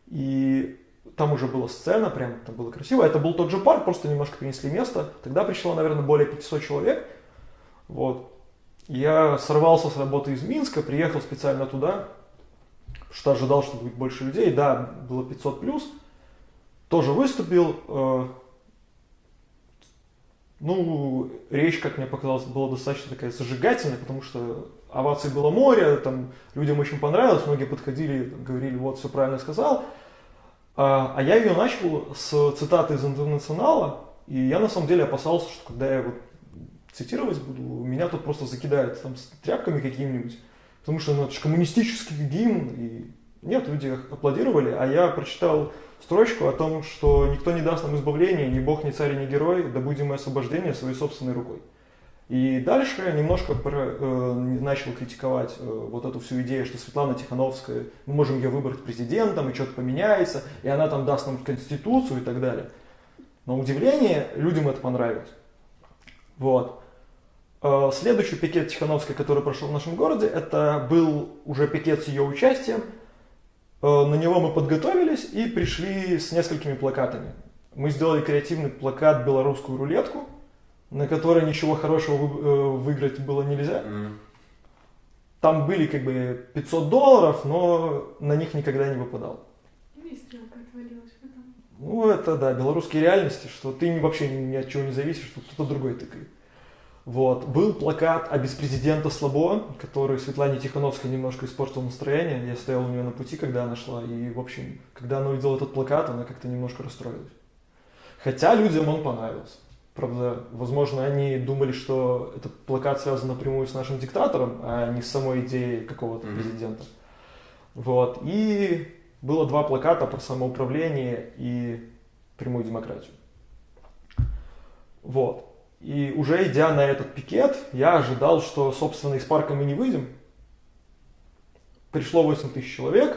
и там уже была сцена, прям там было красиво. Это был тот же парк, просто немножко перенесли место. Тогда пришло, наверное, более 500 человек. Вот. Я сорвался с работы из Минска, приехал специально туда, что ожидал, что будет больше людей. Да, было 500 плюс. Тоже выступил. Э, ну, речь, как мне показалось, была достаточно такая зажигательная, потому что оваций было море, там людям очень понравилось, многие подходили, говорили, вот, все правильно сказал. А, а я ее начал с цитаты из интернационала, и я на самом деле опасался, что когда я вот цитировать буду, меня тут просто закидают там с тряпками какими-нибудь, потому что ну, это же коммунистический гимн, и нет, люди аплодировали, а я прочитал строчку о том, что никто не даст нам избавления, ни бог, ни царь, ни герой, да будем мы освобождение своей собственной рукой. И дальше я немножко э, начал критиковать э, вот эту всю идею, что Светлана Тихановская, мы можем ее выбрать президентом, и что-то поменяется, и она там даст нам конституцию и так далее. На удивление, людям это понравилось. Вот. Э, следующий пикет Тихановской, который прошел в нашем городе, это был уже пикет с ее участием. Э, на него мы подготовились и пришли с несколькими плакатами. Мы сделали креативный плакат «Белорусскую рулетку», на которой ничего хорошего э, выиграть было нельзя. Там были как бы 500 долларов, но на них никогда не выпадал. Ну и стрелка отвалилась потом. Ну это да, белорусские реальности, что ты вообще ни от чего не зависишь, что кто-то другой тыкает. Вот. Был плакат о беспрезидента Слабо, который Светлане Тихановской немножко испортил настроение. Я стоял у нее на пути, когда она шла, и, в общем, когда она увидела этот плакат, она как-то немножко расстроилась. Хотя людям он понравился. Правда, возможно, они думали, что этот плакат связан напрямую с нашим диктатором, а не с самой идеей какого-то mm-hmm. президента. Вот. И было два плаката про самоуправление и прямую демократию. Вот. И уже идя на этот пикет, я ожидал, что, собственно, из парка мы не выйдем. Пришло 8 тысяч человек,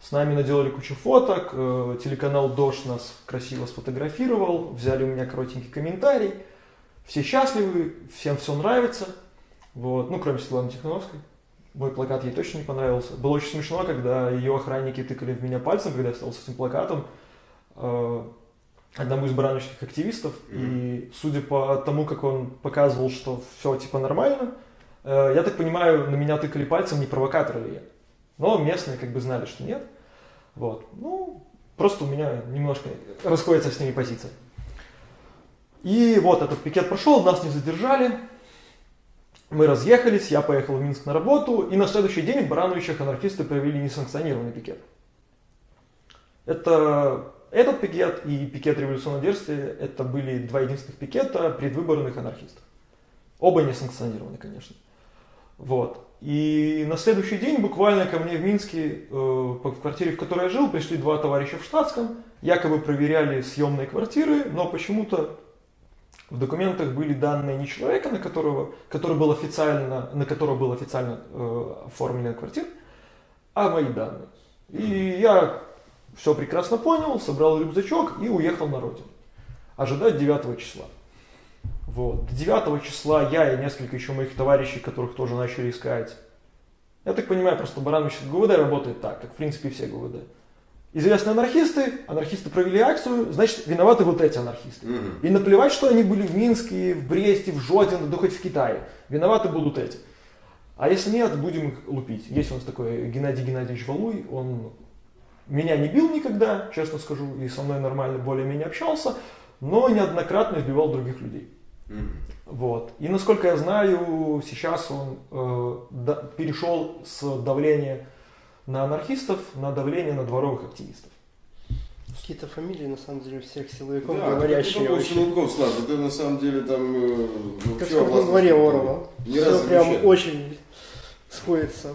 с нами наделали кучу фоток, э, телеканал Дождь нас красиво сфотографировал, взяли у меня коротенький комментарий. Все счастливы, всем все нравится. Вот. Ну, кроме Светланы Тихановской. Мой плакат ей точно не понравился. Было очень смешно, когда ее охранники тыкали в меня пальцем, когда я стал с этим плакатом. Одному из барановских активистов. Mm-hmm. И судя по тому, как он показывал, что все типа нормально, э, я так понимаю, на меня тыкали пальцем, не провокатор ли я. Но местные как бы знали, что нет. Вот. Ну, просто у меня немножко расходится с ними позиция. И вот этот пикет прошел, нас не задержали. Мы разъехались, я поехал в Минск на работу, и на следующий день в Барановичах анархисты провели несанкционированный пикет. Это, этот пикет и пикет революционного действия, это были два единственных пикета предвыборных анархистов. Оба несанкционированы, конечно. Вот. И на следующий день буквально ко мне в Минске, э, в квартире, в которой я жил, пришли два товарища в штатском, якобы проверяли съемные квартиры, но почему-то в документах были данные не человека, на которого, который был официально, на которого был официально э, оформлена квартира, а мои данные. И я все прекрасно понял, собрал рюкзачок и уехал на родину. Ожидать 9 числа. Вот. До 9 числа я и несколько еще моих товарищей, которых тоже начали искать. Я так понимаю, просто Баранович ГУВД работает так, как в принципе все ГУВД. Известные анархисты, анархисты провели акцию, значит, виноваты вот эти анархисты. Mm-hmm. И наплевать, что они были в Минске, в Бресте, в Жодино, да хоть в Китае. Виноваты будут эти. А если нет, будем их лупить. Есть у нас такой Геннадий Геннадьевич Валуй, он меня не бил никогда, честно скажу, и со мной нормально более-менее общался, но неоднократно избивал других людей. Вот. И насколько я знаю, сейчас он э, да, перешел с давления на анархистов на давление на дворовых активистов. Какие-то фамилии, на самом деле, всех силовиков да, говорящие. Да, силовиков, Слав, это на самом деле там... Э, как в на дворе Орла. Все прям очень сходится.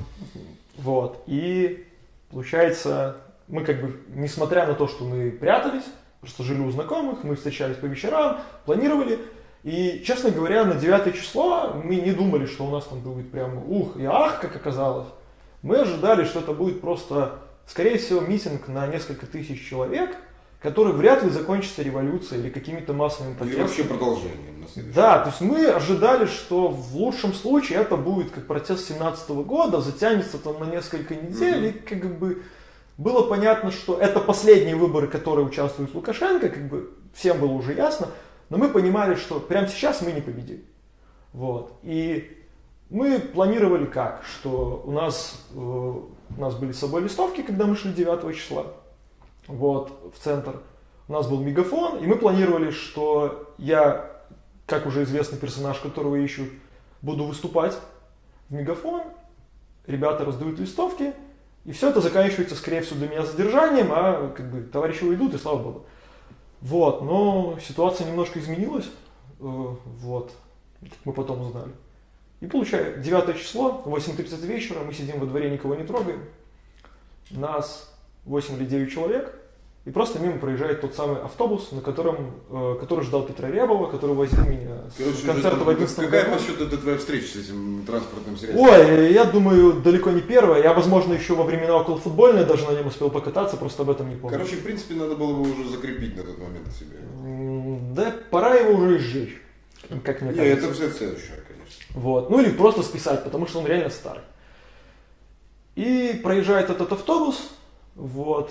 Вот. И получается, мы как бы, несмотря на то, что мы прятались, просто жили у знакомых, мы встречались по вечерам, планировали, и, честно говоря, на 9 число мы не думали, что у нас там будет прям ух и ах, как оказалось. Мы ожидали, что это будет просто, скорее всего, митинг на несколько тысяч человек, который вряд ли закончится революцией или какими-то массовыми протестами. Или вообще продолжением. На да, то есть мы ожидали, что в лучшем случае это будет как протест 17 года, затянется там на несколько недель, mm-hmm. и как бы было понятно, что это последние выборы, которые участвует Лукашенко, как бы всем было уже ясно, но мы понимали, что прямо сейчас мы не победим. Вот. И мы планировали как, что у нас, э, у нас были с собой листовки, когда мы шли 9 числа, вот, в центр. У нас был мегафон, и мы планировали, что я, как уже известный персонаж, которого ищу, буду выступать в мегафон, ребята раздают листовки, и все это заканчивается, скорее всего, для меня задержанием, а как бы товарищи уйдут, и слава богу. Вот, но ситуация немножко изменилась, э, вот, мы потом узнали. И получается, 9 число, 8.30 вечера, мы сидим во дворе, никого не трогаем. Нас 8 или 9 человек, и просто мимо проезжает тот самый автобус, на котором, э, который ждал Петра Рябова, который возил меня Короче, с концерта в 11 Какая по счету это твоя встреча с этим транспортным средством? Ой, я думаю, далеко не первая. Я, возможно, еще во времена около футбольной даже на нем успел покататься, просто об этом не помню. Короче, в принципе, надо было бы уже закрепить на тот момент себе. Да, пора его уже изжечь, как мне кажется. Нет, это все следующее, конечно. Вот. Ну или просто списать, потому что он реально старый. И проезжает этот автобус, вот,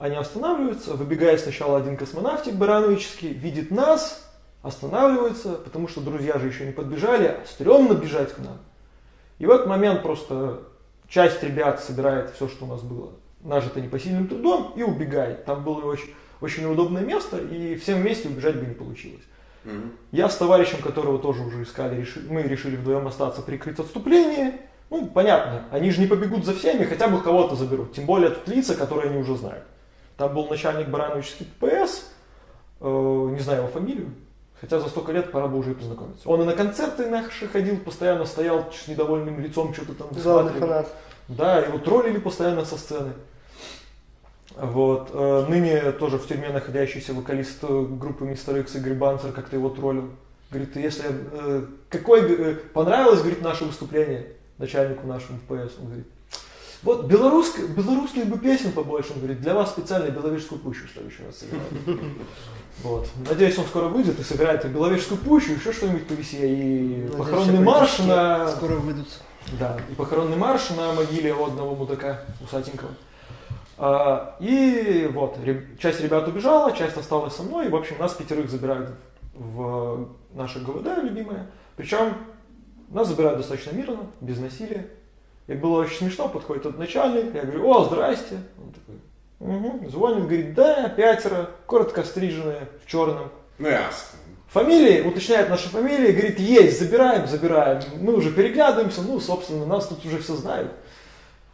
они останавливаются, выбегает сначала один космонавтик барановический, видит нас, останавливается, потому что друзья же еще не подбежали, а стрёмно бежать к нам. И в этот момент просто часть ребят собирает все, что у нас было, нажито непосильным трудом, и убегает. Там было очень, очень удобное место, и всем вместе убежать бы не получилось. Угу. Я с товарищем, которого тоже уже искали, решили, мы решили вдвоем остаться, прикрыть отступление. Ну, понятно, они же не побегут за всеми, хотя бы кого-то заберут. Тем более тут лица, которые они уже знают. Там был начальник Барановичский ППС, э, не знаю его фамилию, хотя за столько лет пора бы уже и познакомиться. Он и на концерты наши ходил, постоянно стоял с недовольным лицом, что-то там Главный фанат. Да, его троллили постоянно со сцены. Вот. Э, ныне тоже в тюрьме находящийся вокалист э, группы Мистер Икс Игорь Банцер как-то его троллил. Говорит, если э, какой э, понравилось, говорит, наше выступление начальнику нашему ПС, он говорит, вот белорусских, белорусских бы песен побольше, он говорит, для вас специально Беловежскую пущу следующий раз сыграю. Вот. Надеюсь, он скоро выйдет и сыграет и Беловежскую пущу, еще что-нибудь повеселее. И Надеюсь, похоронный марш на... Скоро выйдут. Да, и похоронный марш на могиле одного мудака усатенького. А, и вот, часть ребят убежала, часть осталась со мной, и, в общем, нас пятерых забирают в наше ГВД любимое. Причем нас забирают достаточно мирно, без насилия. И было очень смешно, подходит тот начальник, я говорю, о, здрасте. Он такой, угу. Звонит, говорит, да, пятеро, коротко стриженные, в черном. Ну, ясно. Фамилии, уточняет наши фамилии, говорит, есть, забираем, забираем. Мы уже переглядываемся, ну, собственно, нас тут уже все знают.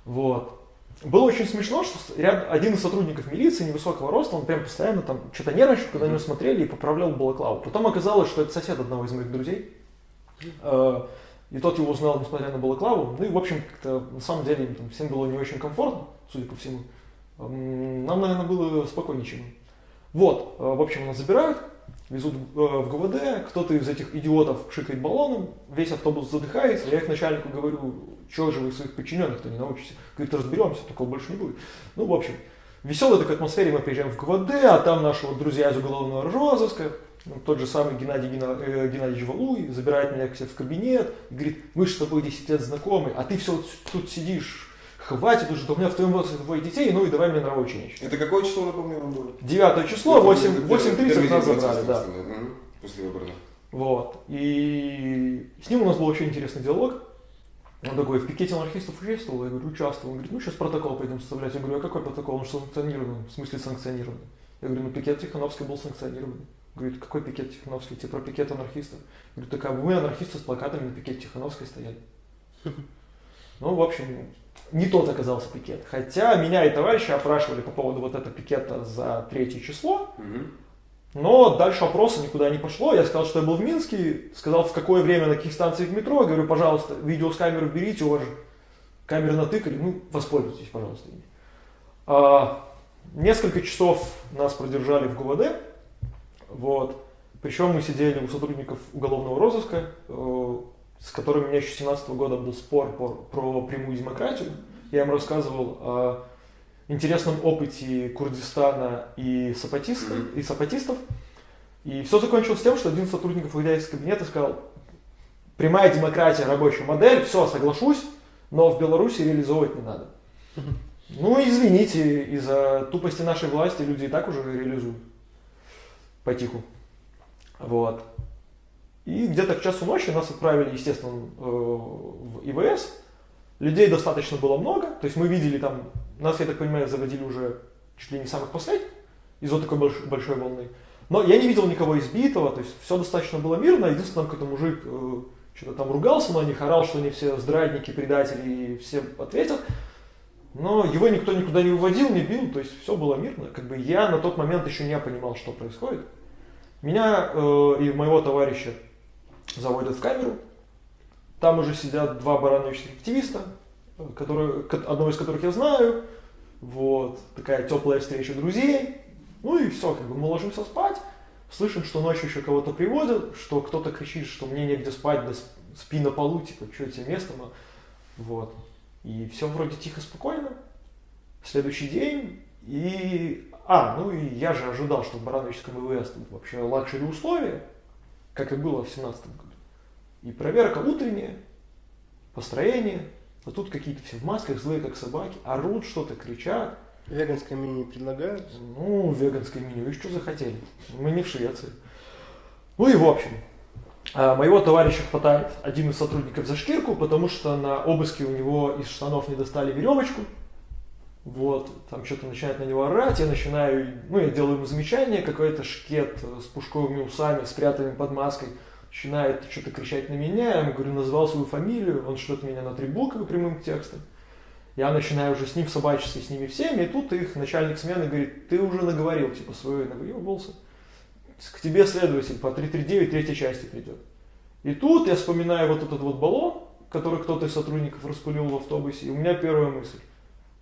Вот. Было очень смешно, что ряд, один из сотрудников милиции невысокого роста, он прям постоянно там что-то нервничал, когда на него смотрели и поправлял балаклаву. Потом оказалось, что это сосед одного из моих друзей. Э, и тот его узнал, несмотря на балаклаву. Ну и, в общем, как-то на самом деле там, всем было не очень комфортно, судя по всему. Нам, наверное, было спокойнее, чем Вот, э, в общем, нас забирают, везут э, в ГВД, кто-то из этих идиотов пшикает баллоном, весь автобус задыхается, я их начальнику говорю, что же вы своих подчиненных-то не научите? Говорит, разберемся, такого больше не будет. Ну, в общем, веселой такой атмосфере мы приезжаем в ГВД, а там наши вот друзья из уголовного розыска, тот же самый Геннадий э, Геннадьевич Валуй забирает меня к себе в кабинет и говорит, мы же с тобой 10 лет знакомы, а ты все тут сидишь, хватит уже, у меня в твоем возрасте двое детей, ну и давай мне на ученичек. Это какое число, напомню, вам было? Девятое число, 8.30 8 нас забрали, да. После выбора. Вот. И с ним у нас был очень интересный диалог. Он такой, в пикете анархистов участвовал? Я говорю, участвовал. Он говорит, ну сейчас протокол пойдем составлять. Я говорю, а какой протокол? Он же санкционированный. В смысле санкционированный? Я говорю, ну пикет Тихановский был санкционированный. Говорит, какой пикет Тихановский? Типа про пикет анархистов. Говорю, так а мы анархисты с плакатами на пикете Тихановской стояли. Ну, в общем, не тот оказался пикет. Хотя меня и товарища опрашивали по поводу вот этого пикета за третье число. Но дальше опроса никуда не пошло. Я сказал, что я был в Минске, сказал, в какое время, на каких станциях метро. Я говорю, пожалуйста, видео с камеры берите, у вас же камеры натыкали, ну, воспользуйтесь, пожалуйста. А, несколько часов нас продержали в ГУВД. Вот. Причем мы сидели у сотрудников уголовного розыска, э, с которыми у меня еще с 17 года был спор по, про прямую демократию. Я им рассказывал о интересном опыте Курдистана и сапатистов, mm-hmm. и сапатистов. И все закончилось тем, что один из сотрудников, выйдя из кабинета, сказал, прямая демократия, рабочая модель, все, соглашусь, но в Беларуси реализовывать не надо. Ну, извините, из-за тупости нашей власти люди и так уже реализуют. Потиху. Вот. И где-то к часу ночи нас отправили, естественно, э, в ИВС. Людей достаточно было много. То есть мы видели там, нас, я так понимаю, заводили уже чуть ли не самых последних из-за такой большой, большой волны. Но я не видел никого избитого, то есть все достаточно было мирно. Единственное, какой-то мужик э, что-то там ругался на них, орал, что они все здрадники, предатели, и все ответят. Но его никто никуда не выводил, не бил, то есть все было мирно. Как бы я на тот момент еще не понимал, что происходит. Меня э, и моего товарища заводят в камеру. Там уже сидят два барановичных активиста, которые, одного из которых я знаю. Вот, такая теплая встреча друзей. Ну и все, как бы мы ложимся спать. Слышим, что ночью еще кого-то приводят, что кто-то кричит, что мне негде спать, да спи на полу, типа, что тебе место, вот. И все вроде тихо, спокойно. Следующий день, и... А, ну и я же ожидал, что в Барановическом ИВС тут вообще luxury условия, как и было в 17 году. И проверка утренняя, построение, а тут какие-то все в масках, злые как собаки, орут что-то, кричат. Веганское меню не предлагают? Ну, веганское меню, вы что захотели? Мы не в Швеции. Ну и в общем, моего товарища хватает один из сотрудников за шкирку, потому что на обыске у него из штанов не достали веревочку. Вот, там что-то начинает на него орать, я начинаю, ну, я делаю ему замечание, какой-то шкет с пушковыми усами, спрятанным под маской, начинает что-то кричать на меня, я ему говорю, назвал свою фамилию, он что-то меня на три буквы прямым текстом. Я начинаю уже с ним собачиться, с ними всеми, и тут их начальник смены говорит, ты уже наговорил, типа, свой навыебался. К тебе следователь по 339 третьей части придет. И тут я вспоминаю вот этот вот баллон, который кто-то из сотрудников распылил в автобусе, и у меня первая мысль.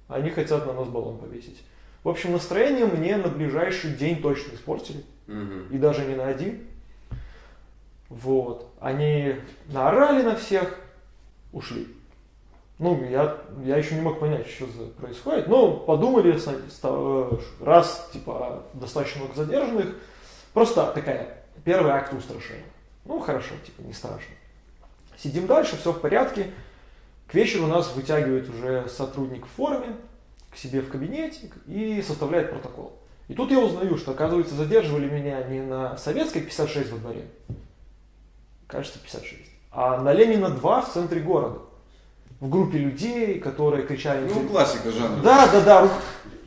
Они хотят на нас баллон повесить. В общем, настроение мне на ближайший день точно испортили. Угу. И даже не на один. Вот. Они наорали на всех, ушли. Ну, я, я еще не мог понять, что происходит. Но подумали, раз, типа, достаточно много задержанных, просто такая, первый акт устрашения. Ну, хорошо, типа, не страшно. Сидим дальше, все в порядке. К вечеру нас вытягивает уже сотрудник в форме к себе в кабинете и составляет протокол. И тут я узнаю, что, оказывается, задерживали меня не на Советской 56 во дворе, кажется, 56, а на Ленина 2 в центре города в группе людей, которые кричали... Ну, классика жанра. Да, да, да,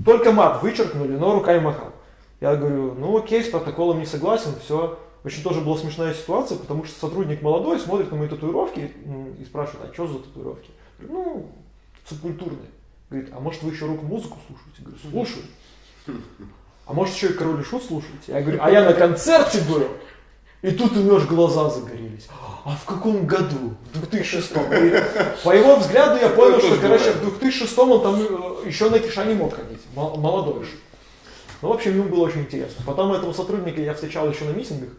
только мат вычеркнули, но руками махал. Я говорю, ну окей, с протоколом не согласен, все. Очень тоже была смешная ситуация, потому что сотрудник молодой смотрит на мои татуировки и спрашивает, а что за татуировки? Говорю, ну, субкультурные. Говорит, а может вы еще рок-музыку слушаете? Я говорю, слушаю. А может еще и Король и Шут слушаете? Я говорю, а я на концерте был. И тут у него аж глаза загорелись. А в каком году? В 2006. По его взгляду я понял, что, короче, в 2006 он там э, еще на киша не мог ходить. Молодой же. Ну, в общем, ему было очень интересно. Потом этого сотрудника я встречал еще на митингах.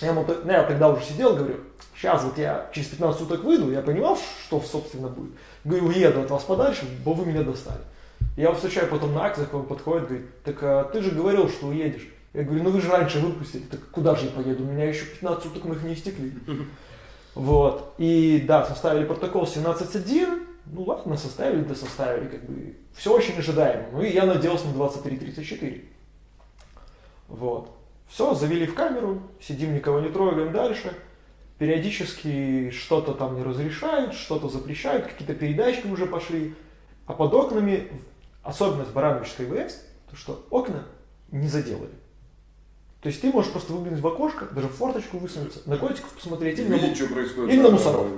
Я, ему, ну, я тогда уже сидел, говорю, сейчас вот я через 15 суток выйду, я понимал, что собственно будет. Говорю, уеду от вас подальше, бо вы меня достали. Я его встречаю потом на акциях, он подходит, говорит, так а ты же говорил, что уедешь. Я говорю, ну вы же раньше выпустили, так куда же я поеду? У меня еще 15 суток моих не истекли. Вот. И да, составили протокол 17.1. Ну ладно, составили, да составили. Как бы. Все очень ожидаемо. Ну и я надеялся на 23.34. Вот. Все, завели в камеру, сидим, никого не трогаем дальше. Периодически что-то там не разрешают, что-то запрещают, какие-то передачки уже пошли. А под окнами, особенность Барановичской ВС, то что окна не заделали. То есть ты можешь просто выглянуть в окошко, даже в форточку высунуться, на котиков посмотреть или, Видеть, на, что происходит, или на мусоров.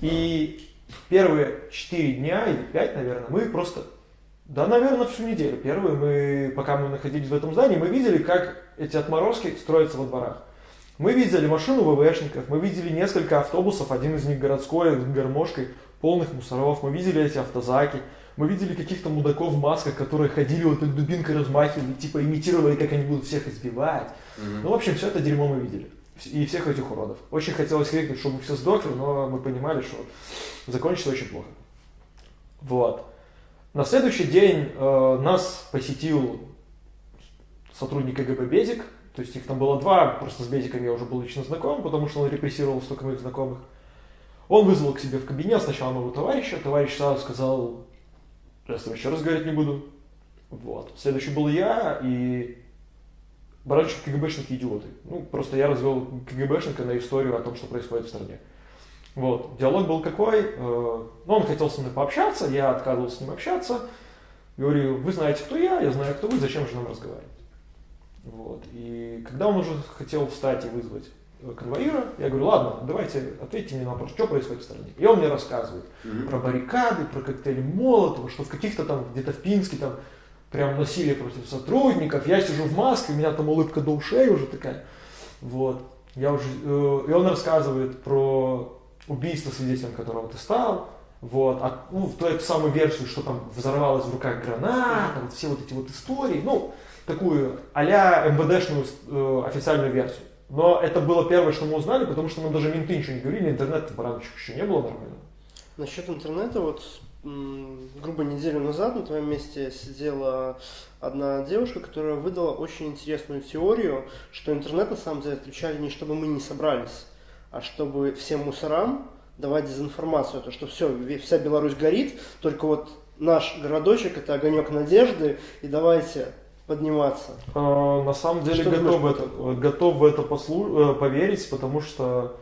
И первые 4 дня или 5, наверное, мы просто, да, наверное, всю неделю. Первые мы, пока мы находились в этом здании, мы видели, как эти отморозки строятся во дворах. Мы видели машину ВВшников, мы видели несколько автобусов, один из них городской, с гармошкой, полных мусоров, мы видели эти автозаки, мы видели каких-то мудаков в масках, которые ходили вот так дубинкой размахивали, типа имитировали, как они будут всех избивать. Mm-hmm. Ну, в общем, все это дерьмо мы видели. И всех этих уродов. Очень хотелось крикнуть, чтобы все сдохли, но мы понимали, что закончится очень плохо. Вот. На следующий день э, нас посетил сотрудник КГБ Безик, то есть их там было два, просто с Безиком я уже был лично знаком, потому что он репрессировал столько моих знакомых. Он вызвал к себе в кабинет сначала моего товарища, товарищ сразу сказал, я с тобой еще раз говорить не буду. Вот. Следующий был я и баранчик КГБшники идиоты. Ну, просто я развел КГБшника на историю о том, что происходит в стране. Вот. Диалог был какой? Э, ну, он хотел со мной пообщаться, я отказывался с ним общаться. Говорю, вы знаете, кто я, я знаю, кто вы, зачем же нам разговаривать? Вот. И когда он уже хотел встать и вызвать конвоира, я говорю, ладно, давайте ответьте мне на вопрос, что происходит в стране. И он мне рассказывает mm-hmm. про баррикады, про коктейли Молотова, что в каких-то там, где-то в Пинске там прям насилие против сотрудников, я сижу в маске, у меня там улыбка до ушей уже такая. Вот. Я уже, э, и он рассказывает про убийство свидетелем которого ты стал, вот, а, ну, в ту эту самую версию, что там взорвалась в руках граната, вот все вот эти вот истории, ну, такую а-ля МВДшную э, официальную версию. Но это было первое, что мы узнали, потому что нам даже менты ничего не говорили, интернет в еще не было нормально. Насчет интернета, вот грубо неделю назад на твоем месте сидела одна девушка, которая выдала очень интересную теорию, что интернет на самом деле отключали не чтобы мы не собрались, а чтобы всем мусорам давать дезинформацию, то что все, вся Беларусь горит, только вот наш городочек это огонек надежды, и давайте подниматься. А, на самом деле что готов в это, готов в это послу, э, поверить, потому что,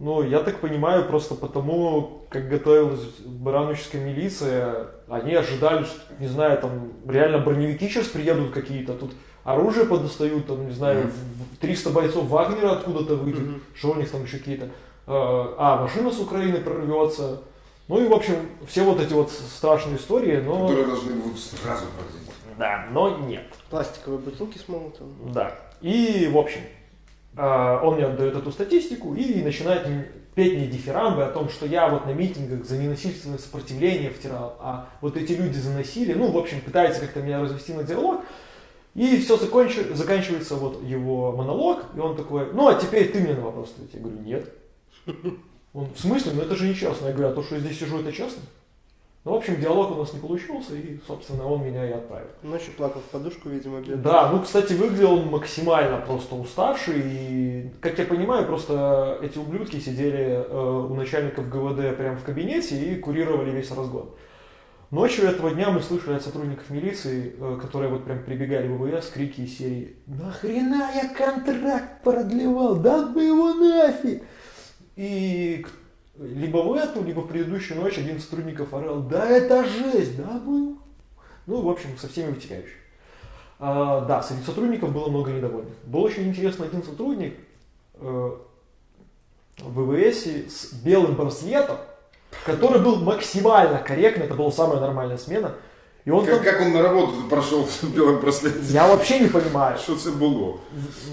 ну, я так понимаю, просто потому, как готовилась бараноческая милиция, они ожидали, что, не знаю, там реально броневики сейчас приедут какие-то, тут оружие подостают, там, не знаю, mm-hmm. 300 бойцов Вагнера откуда-то выйдет, mm-hmm. что у них там еще какие-то, а, а, машина с Украины прорвется. Ну и, в общем, все вот эти вот страшные истории, но... Которые должны будут сразу произойти. Да, но нет. Пластиковые бутылки с молотом. Да. И, в общем, а, он мне отдает эту статистику и начинает петь мне дифирамбы о том, что я вот на митингах за ненасильственное сопротивление втирал, а вот эти люди заносили, ну, в общем, пытается как-то меня развести на диалог. И все законч... заканчивается вот его монолог, и он такой, ну а теперь ты мне на вопрос ответь. Я говорю, нет. Он, в смысле? Ну это же нечестно. Я говорю, а то, что я здесь сижу, это честно? Ну, в общем, диалог у нас не получился, и, собственно, он меня и отправил. Ночью плакал в подушку, видимо, бедный. Да, ну, кстати, выглядел он максимально просто уставший, и, как я понимаю, просто эти ублюдки сидели э, у начальников ГВД прямо в кабинете и курировали весь разгон. Ночью этого дня мы слышали от сотрудников милиции, э, которые вот прям прибегали в ВВС, крики из серии «Нахрена я контракт продлевал? Да бы его нафиг!» И либо в эту, либо в предыдущую ночь один из сотрудников орал «Да это жесть! Да был!» Ну, в общем, со всеми вытекающими. А, да, среди сотрудников было много недовольных. Был очень интересный один сотрудник э, в ВВС с белым браслетом, который был максимально корректный, это была самая нормальная смена. И он как, там... как он на работу прошел в белом браслете? Я вообще не понимаю. Что это было?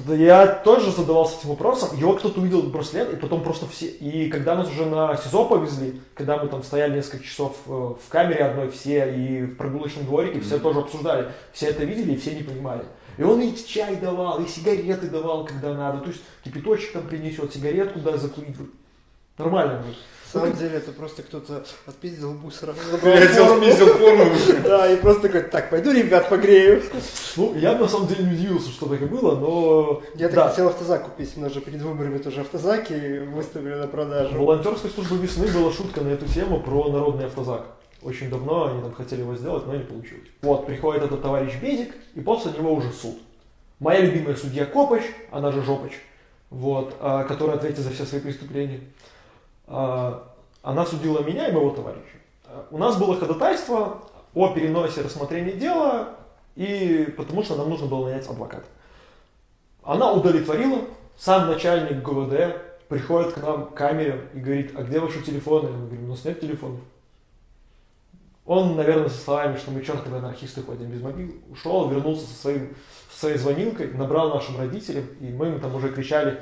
Да я тоже задавался этим вопросом. Его кто-то увидел браслет, и потом просто все... И когда нас уже на СИЗО повезли, когда мы там стояли несколько часов э, в камере одной все, и в прогулочном дворике, mm-hmm. все тоже обсуждали. Все это видели, и все не понимали. И он и чай давал, и сигареты давал, когда надо. То есть кипяточек там принесет, сигаретку да закурить. Нормально. Будет. На самом деле это просто кто-то отпиздил мусора. Я отпиздил форму. Да, и просто такой, так, пойду ребят погрею. Ну, я на самом деле не удивился, что так и было, но... Я так хотел автозак купить, у нас же перед выборами тоже автозаки выставили на продажу. Волонтерской службы весны была шутка на эту тему про народный автозак. Очень давно они там хотели его сделать, но не получилось. Вот, приходит этот товарищ Безик, и после него уже суд. Моя любимая судья Копач, она же Жопач, вот, а, которая ответит за все свои преступления. А, она судила меня и моего товарища. У нас было ходатайство о переносе рассмотрения дела, и потому что нам нужно было нанять адвоката. Она удовлетворила, сам начальник ГУВД приходит к нам к камере и говорит, а где ваши телефоны? Мы говорим, у нас нет телефонов. Он, наверное, со словами, что мы чертовы анархисты ходим без мобил, ушел, вернулся со своим своей звонилкой, набрал нашим родителям, и мы им там уже кричали,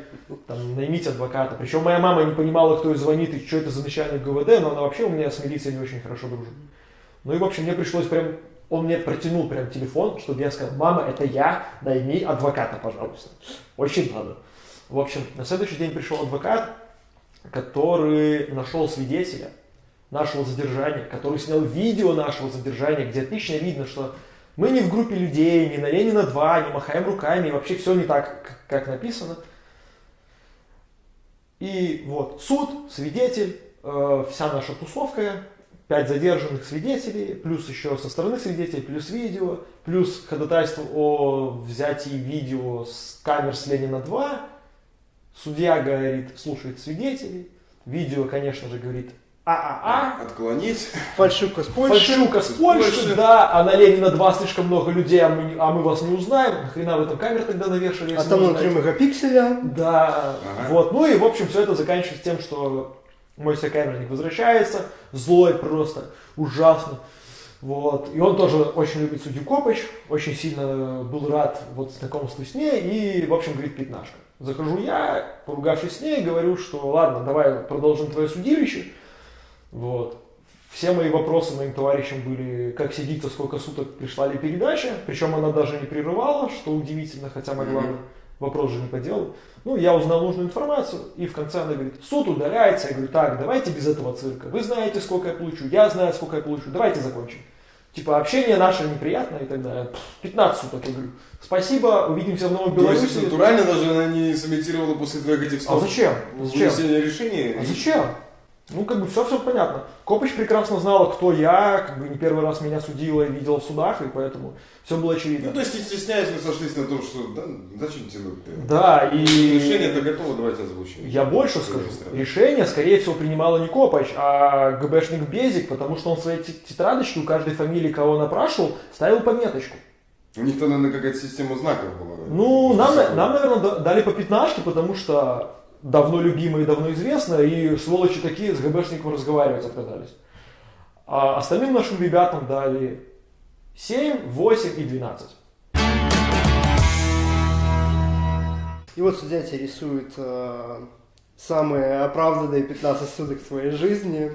там, наймите адвоката. Причем моя мама не понимала, кто ей звонит и что это за начальник ГВД, но она вообще у меня с милицией не очень хорошо дружит. Ну и, в общем, мне пришлось прям, он мне протянул прям телефон, чтобы я сказал, мама, это я, найми адвоката, пожалуйста. Очень надо. В общем, на следующий день пришел адвокат, который нашел свидетеля, нашего задержания, который снял видео нашего задержания, где отлично видно, что мы не в группе людей, не на Ленина 2, не махаем руками, вообще все не так, как написано. И вот суд, свидетель, э, вся наша тусовка, пять задержанных свидетелей, плюс еще со стороны свидетелей, плюс видео, плюс ходатайство о взятии видео с камер с Ленина 2. Судья говорит, слушает свидетелей. Видео, конечно же, говорит ААА. Отклонить. Фальшивка с Польши. Фальшивка с Польши, да. А на Ленина 2 слишком много людей, а мы, а мы вас не узнаем. Нахрена в этом камер тогда навешали? А там внутри мегапикселя. Да. Ага. Вот. Ну и, в общем, все это заканчивается тем, что мой сокамерник возвращается, злой просто, ужасно. Вот. И он тоже очень любит судью Копыч, очень сильно был рад вот знакомству с ней и, в общем, говорит пятнашка. Захожу я, поругавшись с ней, говорю, что ладно, давай продолжим твое судилище. Вот. Все мои вопросы моим товарищам были, как сидится, сколько суток пришла ли передача. Причем она даже не прерывала, что удивительно, хотя могла бы. Вопрос же не по делу. Ну, я узнал нужную информацию, и в конце она говорит, суд удаляется. Я говорю, так, давайте без этого цирка. Вы знаете, сколько я получу, я знаю, сколько я получу, давайте закончим. Типа, общение наше неприятное и так далее. 15 суток, я говорю. Спасибо, увидимся в Новой Беларуси. То есть, натурально даже она не сымитировала после твоих этих слов? А зачем? Зачем? решения? А зачем? Ну, как бы все, все понятно. Копыч прекрасно знала, кто я, как бы не первый раз меня судила и видела в судах, и поэтому все было очевидно. Ну, то есть, не стесняясь, мы сошлись на том, что да, зачем тянуть? Да, и... Решение-то готово, давайте озвучим. Я больше скажу. Решение, скорее всего, принимала не Копач, а ГБшник Безик, потому что он в своей тетрадочке у каждой фамилии, кого он опрашивал, ставил пометочку. У них то, наверное, какая-то система знаков была. Ну, нам, нам, наверное, дали по пятнашке, потому что давно любимое и давно известное, и сволочи такие с ГБшником разговаривать отказались. А остальным нашим ребятам дали 7, 8 и 12. И вот судья тебе рисует э, самые оправданные 15 суток твоей жизни.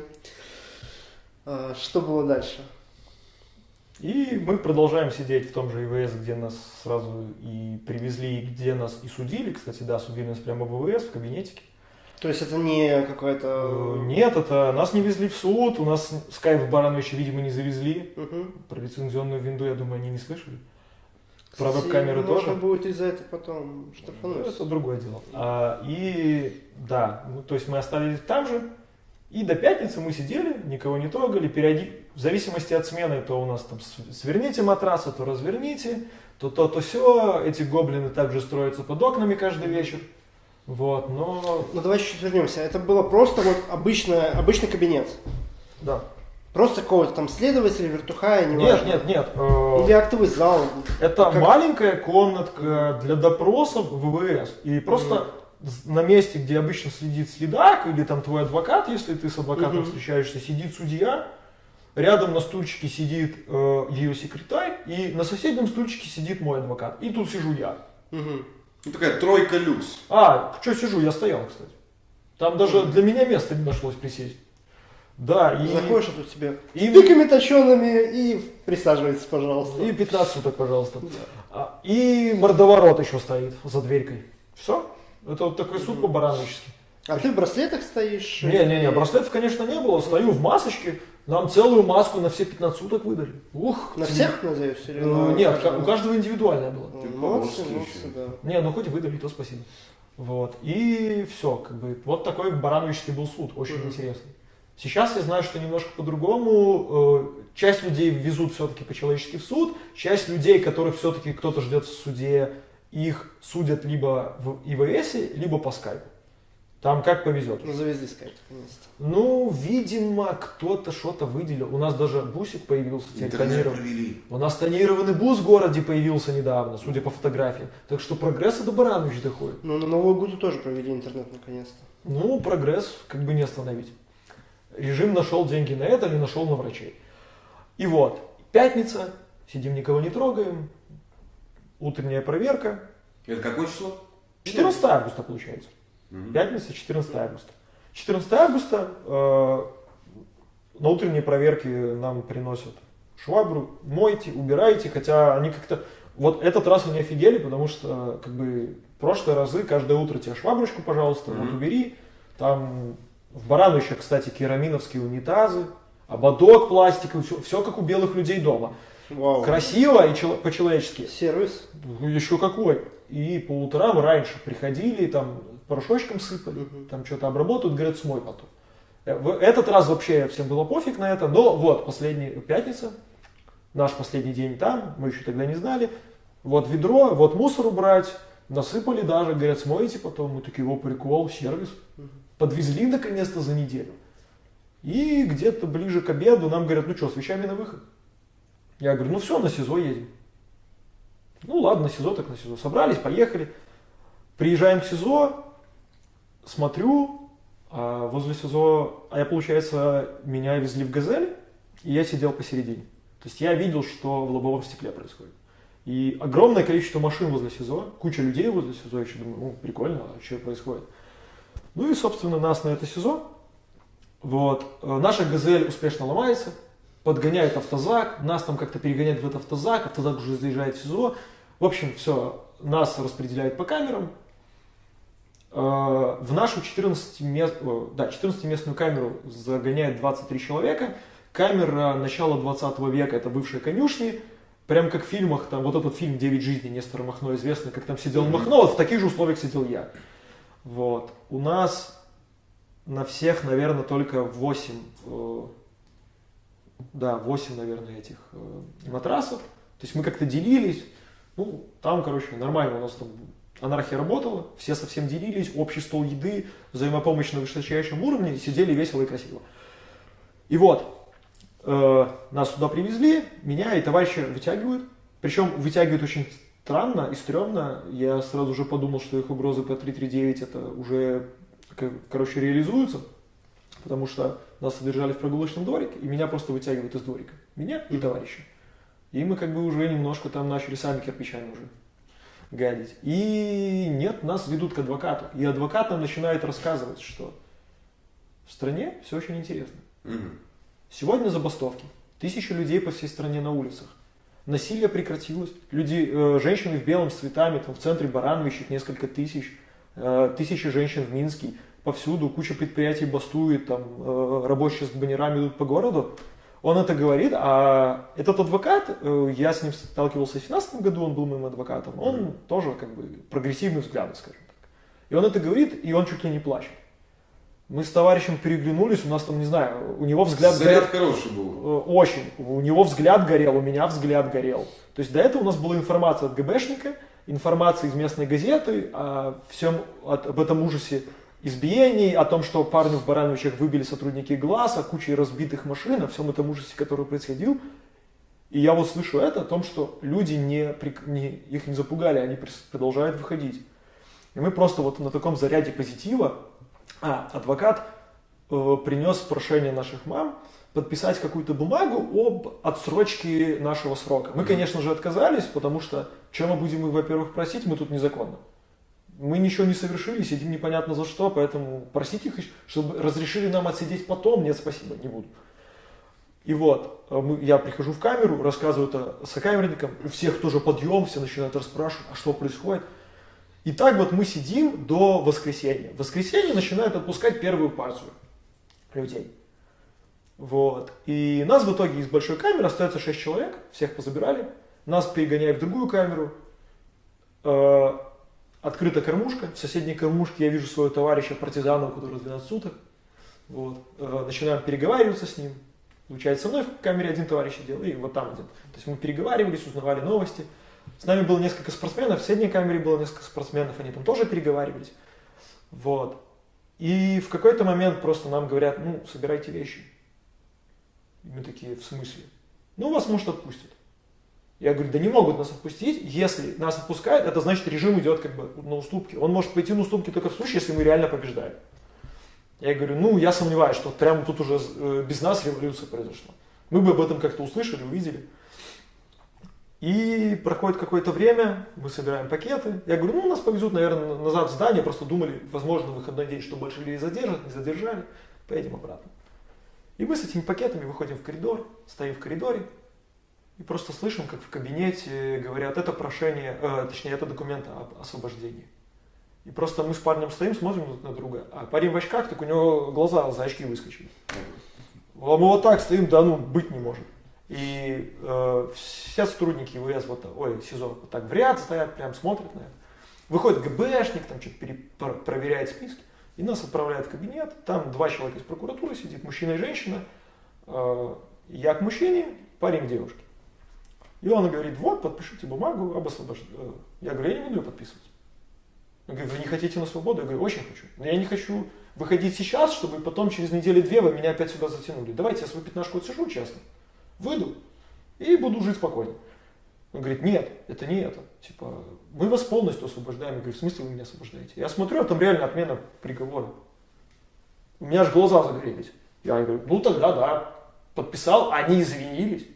Э, что было дальше? И мы продолжаем сидеть в том же ИВС, где нас сразу и привезли, и где нас и судили. Кстати, да, судили нас прямо в ИВС, в кабинетике. То есть это не какое-то... Э, нет, это нас не везли в суд, у нас скайп в Барановича, видимо, не завезли. Угу. Про лицензионную винду, я думаю, они не слышали. Про веб-камеры тоже. Можно будет из-за этого потом штрафануть. Это другое дело. А, и да, ну, то есть мы остались там же, и до пятницы мы сидели, никого не трогали, периоди... в зависимости от смены, то у нас там сверните матрасы, то разверните, то то, то все. Эти гоблины также строятся под окнами каждый вечер. Вот, но... Ну давай чуть-чуть вернемся. Это было просто вот обычный, обычный кабинет. Да. Просто какого-то там следователя, вертухая, не Нет, нет, нет. Э, Или актовый зал. Это как... маленькая комнатка для допросов ВВС. И просто mm на месте, где обычно следит следак, или там твой адвокат, если ты с адвокатом угу. встречаешься, сидит судья, рядом на стульчике сидит э, ее секретарь, и на соседнем стульчике сидит мой адвокат. И тут сижу я. Угу. Ну такая тройка люкс. А, что сижу, я стоял, кстати. Там даже угу. для меня места не нашлось присесть. Да, и... Заходишь, а тут тебе и... с точеными и присаживайтесь, пожалуйста. И 15 суток, пожалуйста. Да. А, и мордоворот еще стоит за дверькой. Все. Это вот такой суп по-барановически. А ты в браслетах стоишь? Не-не-не, браслетов, конечно, не было. Стою в масочке. Нам целую маску на все 15 суток выдали. Ух! На всех, надеюсь? Или ну, нет, каждого? у каждого индивидуальная была. Молодцы, молодцы, да. Не, ну хоть выдали, то спасибо. Вот. И все, как бы, вот такой барановический был суд, очень mm-hmm. интересный. Сейчас я знаю, что немножко по-другому. Э, часть людей везут все-таки по-человечески в суд, часть людей, которых все-таки кто-то ждет в суде, их судят либо в ИВС, либо по скайпу. Там как повезет. Ну, завезли скайп, наконец-то. Ну, видимо, кто-то что-то выделил. У нас даже бусик появился тонированный. У нас тонированный бус в городе появился недавно, судя по фотографиям. Так что прогресс до Баранович доходит. Ну, на Новую году тоже провели интернет наконец-то. Ну, прогресс как бы не остановить. Режим нашел деньги на это, не нашел на врачей. И вот, пятница, сидим, никого не трогаем, утренняя проверка. Это какое число? 14 августа получается. Угу. Пятница, 14 августа. 14 августа э, на утренней проверке нам приносят швабру, мойте, убирайте, хотя они как-то... Вот этот раз они офигели, потому что как бы прошлые разы каждое утро тебе шваброчку, пожалуйста, mm вот убери, там В Барановичах, кстати, кераминовские унитазы, ободок пластиковый, все, все как у белых людей дома. Вау. Красиво и чело- по-человечески. Сервис. Ну, еще какой. И по утрам раньше приходили, там порошочком сыпали, угу. там что-то обработают, говорят, смой потом. Э, в этот раз вообще всем было пофиг на это, но вот, последняя пятница, наш последний день там, мы еще тогда не знали, вот ведро, вот мусор убрать, насыпали даже, говорят, смоете потом, мы такие, его прикол, сервис. Подвезли наконец-то за неделю. И где-то ближе к обеду нам говорят, ну что, с вещами на выход. Я говорю, ну все, на СИЗО едем. Ну ладно, на СИЗО так на СИЗО. Собрались, поехали. Приезжаем к СИЗО, смотрю, а возле СИЗО, а я, получается, меня везли в «Газель», и я сидел посередине. То есть я видел, что в лобовом стекле происходит. И огромное количество машин возле СИЗО, куча людей возле СИЗО, я еще думаю, ну, прикольно, а что происходит? Ну и, собственно, нас на это СИЗО. Вот. Э, наша «Газель» успешно ломается, подгоняет автозак, нас там как-то перегоняют в этот автозак, автозак уже заезжает в СИЗО. В общем, все, нас распределяют по камерам. Э, в нашу 14-местную да, 14 камеру загоняет 23 человека. Камера начала 20 века, это бывшие конюшни. Прям как в фильмах, там вот этот фильм «Девять жизней» Нестора Махно известный, как там сидел Махно, вот в таких же условиях сидел я. Вот. У нас на всех, наверное, только 8, э, да, 8, наверное, этих э, матрасов. То есть мы как-то делились. Ну, там, короче, нормально у нас там анархия работала, все совсем делились, общий стол еды, взаимопомощь на высочайшем уровне, сидели весело и красиво. И вот, э, нас туда привезли, меня и товарища вытягивают. Причем вытягивают очень странно и стрёмно. Я сразу же подумал, что их угрозы по 339 это уже, короче, реализуются. Потому что нас содержали в прогулочном дворике, и меня просто вытягивают из дворика. Меня и товарища. И мы как бы уже немножко там начали сами кирпичами уже гадить. И нет, нас ведут к адвокату. И адвокат нам начинает рассказывать, что в стране все очень интересно. Сегодня забастовки. Тысячи людей по всей стране на улицах. Насилие прекратилось. Люди, э, женщины в белом с цветами, там в центре Барановичах несколько тысяч. Э, тысячи женщин в Минске. Повсюду куча предприятий бастует, там э, рабочие с баннерами идут по городу. Он это говорит, а этот адвокат, э, я с ним сталкивался в 2017 году, он был моим адвокатом, он mm-hmm. тоже как бы прогрессивный взгляд, скажем так. И он это говорит, и он чуть ли не плачет. Мы с товарищем переглянулись, у нас там, не знаю, у него взгляд Заряд горел. хороший был. Э, очень. У него взгляд горел, у меня взгляд горел. То есть до этого у нас была информация от ГБшника, информация из местной газеты о всем, об этом ужасе избиений, о том, что парню в Барановичах выбили сотрудники глаз, о куче разбитых машин, о всем этом ужасе, который происходил. И я вот слышу это о том, что люди не, не, их не запугали, они продолжают выходить. И мы просто вот на таком заряде позитива а, адвокат э, принес прошение наших мам подписать какую-то бумагу об отсрочке нашего срока. Мы, конечно же, отказались, потому что чем мы будем, во-первых, просить, мы тут незаконно. Мы ничего не совершили, сидим непонятно за что, поэтому просить их, чтобы разрешили нам отсидеть потом, нет, спасибо, не буду. И вот, э, я прихожу в камеру, рассказываю это сокамерникам, у всех тоже подъем, все начинают расспрашивать, а что происходит. И так вот мы сидим до воскресенья. В воскресенье начинают отпускать первую партию людей. Вот. И нас в итоге из большой камеры остается 6 человек, всех позабирали. Нас перегоняют в другую камеру. Открыта кормушка. В соседней кормушке я вижу своего товарища партизана, у которого 12 суток. Вот. Э, начинаем переговариваться с ним. Получается, со мной в камере один товарищ сидел, и вот там один. То есть мы переговаривались, узнавали новости. С нами было несколько спортсменов, в средней камере было несколько спортсменов, они там тоже переговаривались. Вот. И в какой-то момент просто нам говорят, ну, собирайте вещи. И мы такие, в смысле? Ну, вас, может, отпустят. Я говорю, да не могут нас отпустить. Если нас отпускают, это значит, режим идет как бы на уступки. Он может пойти на уступки только в случае, если мы реально побеждаем. Я говорю, ну, я сомневаюсь, что прямо тут уже э, без нас революция произошла. Мы бы об этом как-то услышали, увидели. И проходит какое-то время, мы собираем пакеты. Я говорю, ну, нас повезут, наверное, назад в здание, просто думали, возможно, выходной день, что больше людей задержат, не задержали, поедем обратно. И мы с этими пакетами выходим в коридор, стоим в коридоре, и просто слышим, как в кабинете говорят, это прошение, э, точнее, это документ об освобождении. И просто мы с парнем стоим, смотрим друг на друга. А парень в очках, так у него глаза за очки выскочили. А мы вот так стоим, да ну, быть не может. И э, все сотрудники ВС, вот, ой, СИЗО, вот так в ряд стоят, прям смотрят на это. Выходит ГБшник, там что-то проверяет списки. И нас отправляют в кабинет. Там два человека из прокуратуры сидит, мужчина и женщина. Э, я к мужчине, парень к девушке. И он говорит, вот, подпишите бумагу об освобождении. Э, я говорю, я не буду ее подписывать. Он говорит, вы не хотите на свободу? Я говорю, очень хочу. Но я не хочу выходить сейчас, чтобы потом через неделю-две вы меня опять сюда затянули. Давайте я свою пятнашку отсижу честно, выйду и буду жить спокойно. Он говорит, нет, это не это. Типа, мы вас полностью освобождаем. Я говорю, в смысле вы меня освобождаете? Я смотрю, а там реально отмена приговора. У меня аж глаза загорелись. Я говорю, ну тогда да. Подписал, они извинились.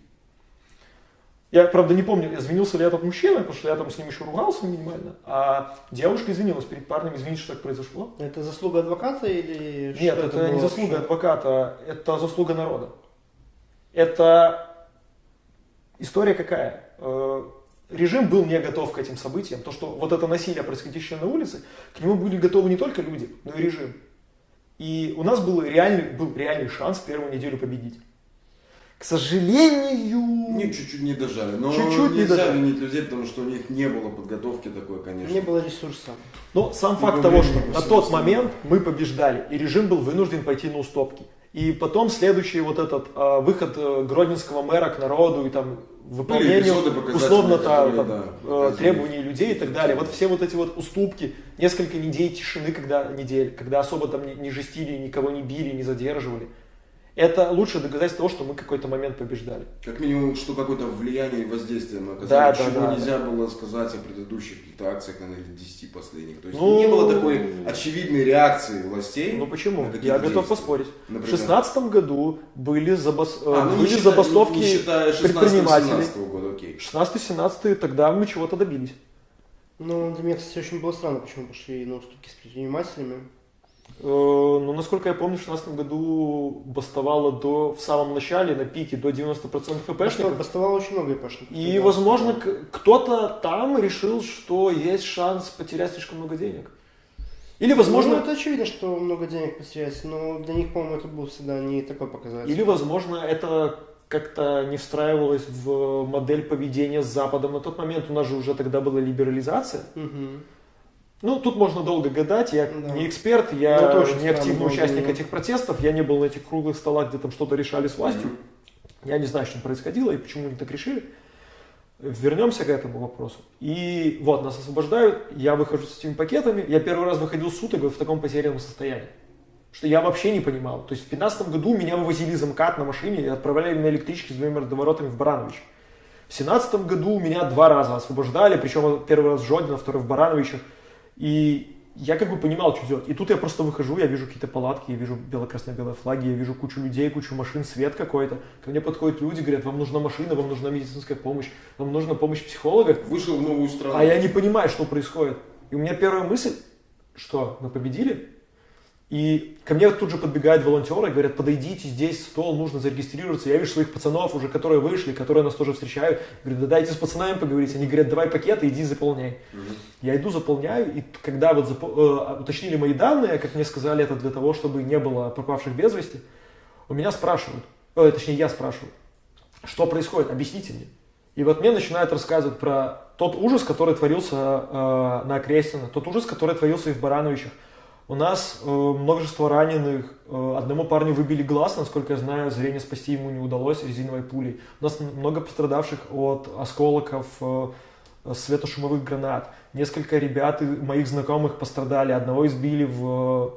Я, правда, не помню, извинился ли этот мужчина, потому что я там с ним еще ругался минимально, а девушка извинилась перед парнем, извините, что так произошло. Это заслуга адвоката или Нет, это, это не заслуга вообще? адвоката, это заслуга народа. Это история какая? Э, режим был не готов к этим событиям. То, что вот это насилие, происходящее на улице, к нему были готовы не только люди, но и режим. И у нас был реальный, был реальный шанс первую неделю победить. К сожалению... Не, чуть-чуть не дожали. Но чуть-чуть нельзя не дожали. винить людей, потому что у них не было подготовки такой, конечно. Не было ресурса. Но сам и факт того, что на тот момент мы побеждали, и режим был вынужден пойти на уступки. И потом следующий вот этот э, выход э, гродненского мэра к народу и там выполнению условно там, да, э, требований людей и так далее. Вот все вот эти вот уступки, несколько недель тишины, когда недель, когда особо там не, не жестили, никого не били, не задерживали это лучшее доказательство того, что мы какой-то момент побеждали. Как минимум, что какое-то влияние и воздействие мы оказали, да, чего да, нельзя да. было сказать о предыдущих каких-то акциях, наверное, 10 последних. То есть ну, не было такой очевидной реакции властей. Ну почему? Я готов поспорить. Например? В 2016 году были, забас... а, ну, были не забастовки не считая 16 предпринимателей. года, окей. 16-17 тогда мы чего-то добились. Ну, для меня, кстати, очень было странно, почему пошли на уступки с предпринимателями. Э, ну, насколько я помню, в 2016 году бастовало до, в самом начале, на пике, до 90% ИПшников. Бастовало очень много ИПшников. И, да, возможно, кто-то там решил, что есть шанс потерять слишком много денег. Или, возможно... Ну, это очевидно, что много денег потерять, но для них, по-моему, это был всегда не такой показатель. Или, возможно, это как-то не встраивалось в модель поведения с Западом. На тот момент у нас же уже тогда была либерализация. Угу. Ну, тут можно долго гадать, я да. не эксперт, я ну, тоже не активный участник этих протестов, я не был на этих круглых столах, где там что-то решали с властью. Mm-hmm. Я не знаю, что происходило и почему они так решили. Вернемся к этому вопросу. И вот, нас освобождают, я выхожу с этими пакетами, я первый раз выходил суток в таком потерянном состоянии. Что я вообще не понимал. То есть в 2015 году меня вывозили из МКАД на машине и отправляли на электричке с двумя мордоворотами в Баранович. В 2017 году меня два раза освобождали, причем первый раз в Жодино, второй в Барановичах. И я как бы понимал, что делать. И тут я просто выхожу, я вижу какие-то палатки, я вижу бело-красно-белые флаги, я вижу кучу людей, кучу машин, свет какой-то. Ко мне подходят люди, говорят, вам нужна машина, вам нужна медицинская помощь, вам нужна помощь психолога. Вышел в новую страну. А я не понимаю, что происходит. И у меня первая мысль, что мы победили, и ко мне тут же подбегают волонтеры, говорят, подойдите, здесь стол, нужно зарегистрироваться. Я вижу своих пацанов уже, которые вышли, которые нас тоже встречают. Говорю, да дайте с пацанами поговорить. Они говорят, давай пакеты, иди заполняй. Угу. Я иду, заполняю, и когда вот запо- э, уточнили мои данные, как мне сказали, это для того, чтобы не было пропавших без вести, у меня спрашивают, э, точнее я спрашиваю, что происходит, объясните мне. И вот мне начинают рассказывать про тот ужас, который творился э, на Окрестино, тот ужас, который творился и в Барановичах, у нас э, множество раненых. Э, одному парню выбили глаз, насколько я знаю, зрение спасти ему не удалось резиновой пулей. У нас много пострадавших от осколков э, светошумовых гранат. Несколько ребят моих знакомых пострадали. Одного избили в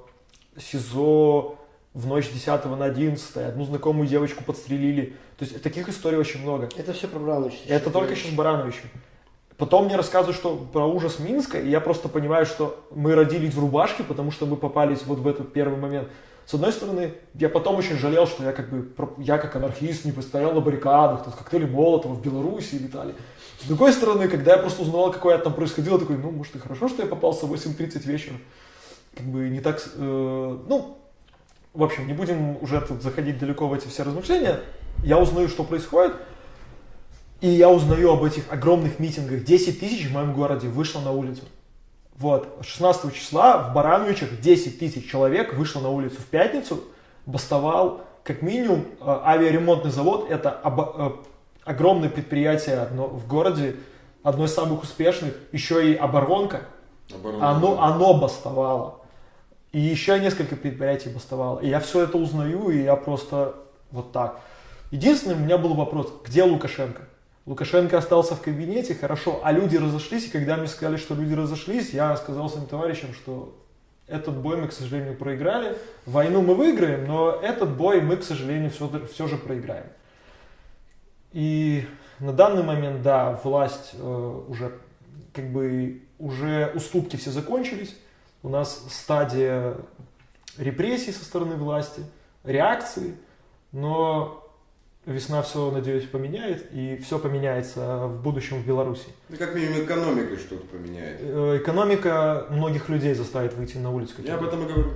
э, СИЗО в ночь 10 на 11, одну знакомую девочку подстрелили. То есть таких историй очень много. Это все про Барановича. Это только сейчас Барановича. Потом мне рассказывают, что про ужас Минска, и я просто понимаю, что мы родились в рубашке, потому что мы попались вот в этот первый момент. С одной стороны, я потом очень жалел, что я как бы, я как анархист не постоял на баррикадах, тут коктейли Молотова в Беларуси летали. С другой стороны, когда я просто узнал, какое там происходило, такой, ну, может, и хорошо, что я попался в 8.30 вечера. Как бы не так, э, ну, в общем, не будем уже тут заходить далеко в эти все размышления. Я узнаю, что происходит, и я узнаю об этих огромных митингах. 10 тысяч в моем городе вышло на улицу. Вот, 16 числа в Барановичах 10 тысяч человек вышло на улицу в пятницу, бастовал как минимум э, авиаремонтный завод, это об, огромное предприятие одно, в городе, одно из самых успешных, еще и оборонка, оборонка оно, оно бастовало. И еще несколько предприятий бастовало. И я все это узнаю, и я просто вот так. Единственный у меня был вопрос, где Лукашенко? Лукашенко остался в кабинете, хорошо, а люди разошлись, и когда мне сказали, что люди разошлись, я сказал своим товарищам, что этот бой мы, к сожалению, проиграли. Войну мы выиграем, но этот бой мы, к сожалению, все, все же проиграем. И на данный момент, да, власть э, уже как бы уже уступки все закончились. У нас стадия репрессий со стороны власти, реакции, но весна все, надеюсь, поменяет, и все поменяется в будущем в Беларуси. Ну, как минимум, экономика что-то поменяет. Э, экономика многих людей заставит выйти на улицу. Я об этом и говорю.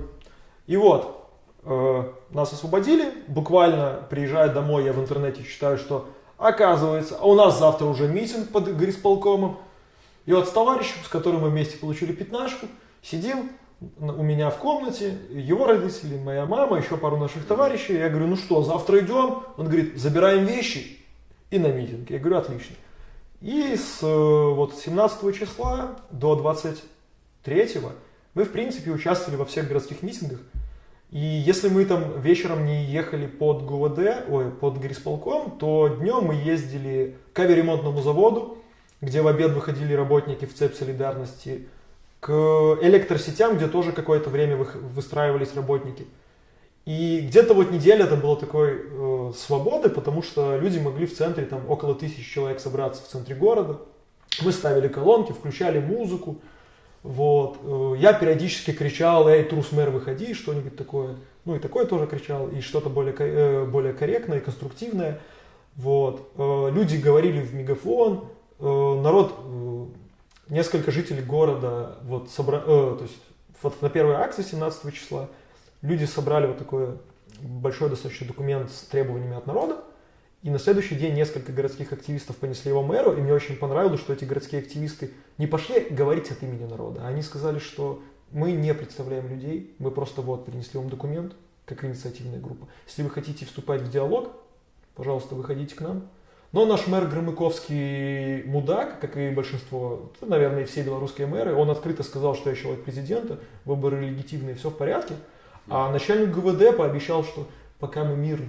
И вот, э, нас освободили, буквально приезжая домой, я в интернете читаю, что Оказывается, а у нас завтра уже митинг под горисполкомом. И вот с товарищем, с которым мы вместе получили пятнашку, сидим у меня в комнате, его родители, моя мама, еще пару наших товарищей. Я говорю, ну что, завтра идем? Он говорит, забираем вещи и на митинг. Я говорю, отлично. И с вот, 17 числа до 23 мы, в принципе, участвовали во всех городских митингах. И если мы там вечером не ехали под ГУВД, ой, под горисполком, то днем мы ездили к авиаремонтному заводу, где в обед выходили работники в цепь солидарности, к электросетям, где тоже какое-то время выстраивались работники. И где-то вот неделя это было такой э, свободы, потому что люди могли в центре, там около тысячи человек собраться в центре города. Мы ставили колонки, включали музыку, вот. Э, я периодически кричал, эй, трус мэр, выходи, что-нибудь такое. Ну и такое тоже кричал, и что-то более, э, более корректное, конструктивное. Вот. Э, люди говорили в мегафон, народ, несколько жителей города, вот, собра... то есть вот на первой акции 17 числа люди собрали вот такой большой достаточно документ с требованиями от народа, и на следующий день несколько городских активистов понесли его мэру, и мне очень понравилось, что эти городские активисты не пошли говорить от имени народа, они сказали, что мы не представляем людей, мы просто вот принесли вам документ, как инициативная группа. Если вы хотите вступать в диалог, пожалуйста, выходите к нам. Но наш мэр Громыковский мудак, как и большинство, наверное, все белорусские мэры, он открыто сказал, что я человек президента, выборы легитимные, все в порядке. А начальник ГВД пообещал, что пока мы мирно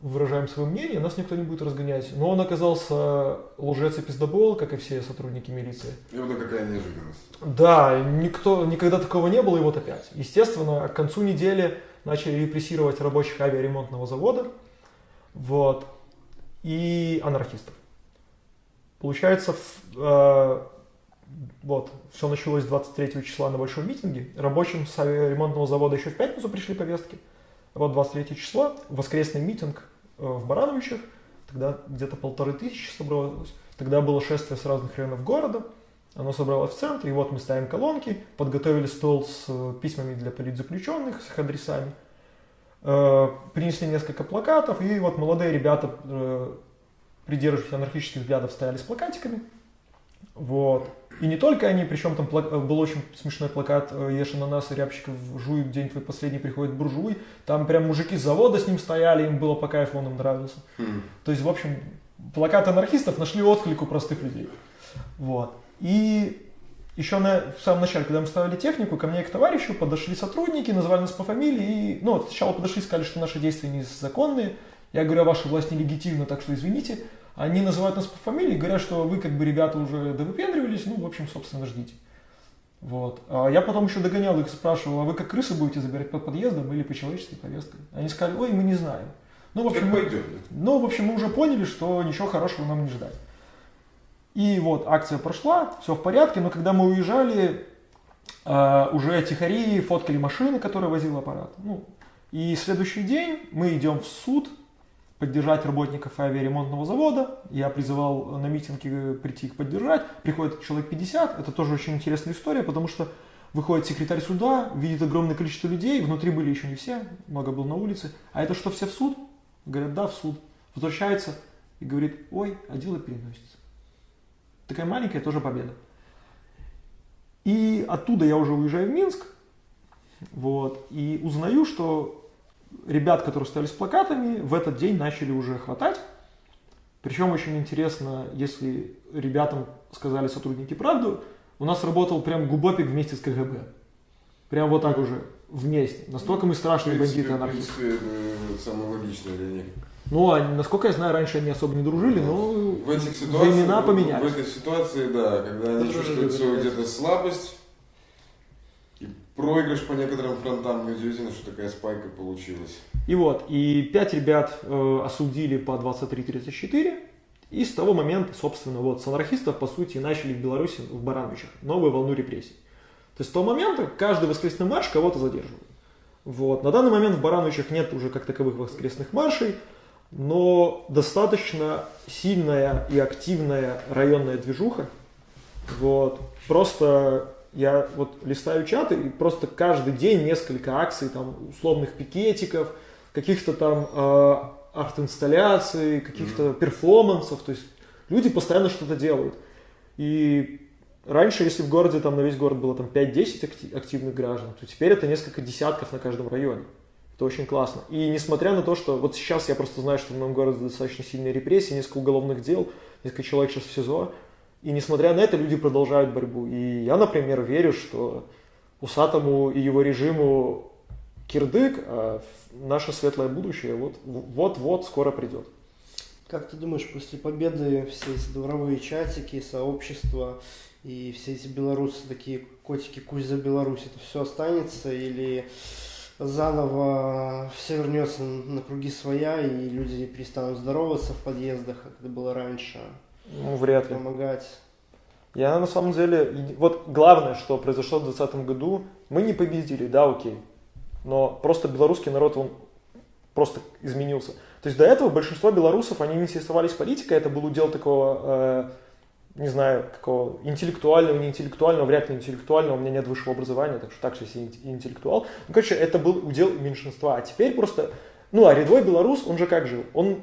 выражаем свое мнение, нас никто не будет разгонять. Но он оказался лжец и пиздобол, как и все сотрудники милиции. И вот какая неожиданность. Да, никто, никогда такого не было, и вот опять. Естественно, к концу недели начали репрессировать рабочих авиаремонтного завода вот, и анархистов. Получается, э, вот, все началось 23 числа на большом митинге. Рабочим с авиаремонтного завода еще в пятницу пришли повестки. Вот 23 числа, воскресный митинг э, в Барановичах, тогда где-то полторы тысячи собралось. Тогда было шествие с разных районов города, оно собралось в центре, и вот мы ставим колонки, подготовили стол с э, письмами для политзаключенных, с их адресами, принесли несколько плакатов, и вот молодые ребята, придерживаясь анархических взглядов, стояли с плакатиками. Вот. И не только они, причем там был очень смешной плакат э, «Ешь ананасы, рябчиков жуй, день твой последний приходит буржуй». Там прям мужики с завода с ним стояли, им было по кайфу, он им нравился. Mm. То есть, в общем, плакаты анархистов нашли отклик у простых людей. Вот. И еще на, в самом начале, когда мы ставили технику, ко мне и к товарищу подошли сотрудники, назвали нас по фамилии. И, ну, сначала подошли, сказали, что наши действия незаконные. Я говорю, а ваша власть нелегитимна, так что извините. Они называют нас по фамилии, говорят, что вы как бы ребята уже довыпендривались, ну, в общем, собственно, ждите. Вот. А я потом еще догонял их, спрашивал, а вы как крысы будете забирать под подъездом или по человеческой повестке? Они сказали, ой, мы не знаем. Ну, в общем, мы, ну, в общем, мы уже поняли, что ничего хорошего нам не ждать. И вот акция прошла, все в порядке, но когда мы уезжали, э, уже тихари фоткали машины, которые возил аппарат. Ну, и следующий день мы идем в суд, поддержать работников авиаремонтного завода. Я призывал на митинги прийти их поддержать. Приходит человек 50. Это тоже очень интересная история, потому что выходит секретарь суда, видит огромное количество людей. Внутри были еще не все, много было на улице. А это что, все в суд? Говорят, да, в суд. Возвращается и говорит, ой, а дело переносится. Такая маленькая тоже победа. И оттуда я уже уезжаю в Минск, вот, и узнаю, что ребят, которые стали с плакатами, в этот день начали уже хватать. Причем очень интересно, если ребятам сказали сотрудники правду, у нас работал прям губопик вместе с КГБ. Прям вот так уже, вместе. Настолько мы страшные бандиты анархисты. В принципе, это самое логичное для них. Ну, а, насколько я знаю, раньше они особо не дружили, но в этих ситуациях, времена поменялись. В этой ситуации, да, когда они чувствуют свою где-то слабость и проигрыш по некоторым фронтам, неудивительно, что такая спайка получилась. И вот, и пять ребят э, осудили по 23-34, и с того момента, собственно, вот с анархистов, по сути, начали в Беларуси, в Барановичах, новую волну репрессий. То есть с того момента каждый воскресный марш кого-то задерживает. Вот. На данный момент в Барановичах нет уже как таковых воскресных маршей, но достаточно сильная и активная районная движуха. Вот. Просто я вот листаю чаты, и просто каждый день несколько акций, там, условных пикетиков, каких-то там э, арт-инсталляций, каких-то mm-hmm. перформансов. То есть люди постоянно что-то делают. И раньше, если в городе там на весь город было там 5-10 активных граждан, то теперь это несколько десятков на каждом районе. Это очень классно. И несмотря на то, что вот сейчас я просто знаю, что в моем городе достаточно сильные репрессии, несколько уголовных дел, несколько человек сейчас в СИЗО, и несмотря на это люди продолжают борьбу. И я, например, верю, что Усатому и его режиму кирдык, а наше светлое будущее вот-вот скоро придет. Как ты думаешь, после победы все эти дворовые чатики, сообщества и все эти белорусы, такие котики кусь за Беларусь, это все останется или заново все вернется на круги своя, и люди перестанут здороваться в подъездах, как это было раньше. Ну, вряд ли. Помогать. Я на самом деле, вот главное, что произошло в 2020 году, мы не победили, да, окей. Но просто белорусский народ, он просто изменился. То есть до этого большинство белорусов, они не интересовались политикой, это был удел такого э, не знаю, какого интеллектуального, не интеллектуального, вряд ли интеллектуального, у меня нет высшего образования, так что так же если интеллектуал. Ну, короче, это был удел меньшинства. А теперь просто, ну, а рядовой белорус, он же как жил? Он,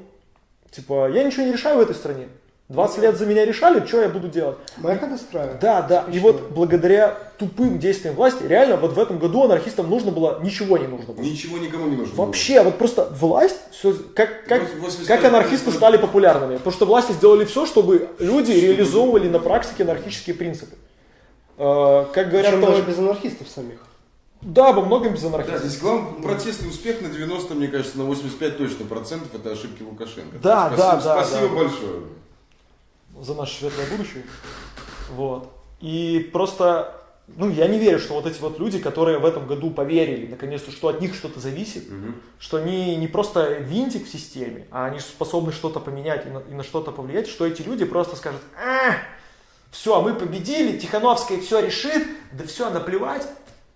типа, я ничего не решаю в этой стране. 20 лет за меня решали, что я буду делать? Мэха настраивает. Да, да. И вот благодаря тупым действиям власти, реально вот в этом году анархистам нужно было, ничего не нужно было. Ничего никому не нужно Вообще, вот просто власть, все, как, как, как анархисты стали популярными. Потому что власти сделали все, чтобы люди реализовывали на практике анархические принципы. Э, как говорят, Причем тоже без анархистов самих. Да, во многом без анархистов. Да, здесь главный протестный успех на 90, мне кажется, на 85 точно процентов это ошибки Лукашенко. Да, спасибо, да, да. Спасибо да. большое за наше светлое будущее. Вот. И просто, ну, я не верю, что вот эти вот люди, которые в этом году поверили, наконец-то, что от них что-то зависит, угу. что они не просто винтик в системе, а они способны что-то поменять и на, и на что-то повлиять, что эти люди просто скажут, а, все, мы победили, Тихановская все решит, да все, наплевать,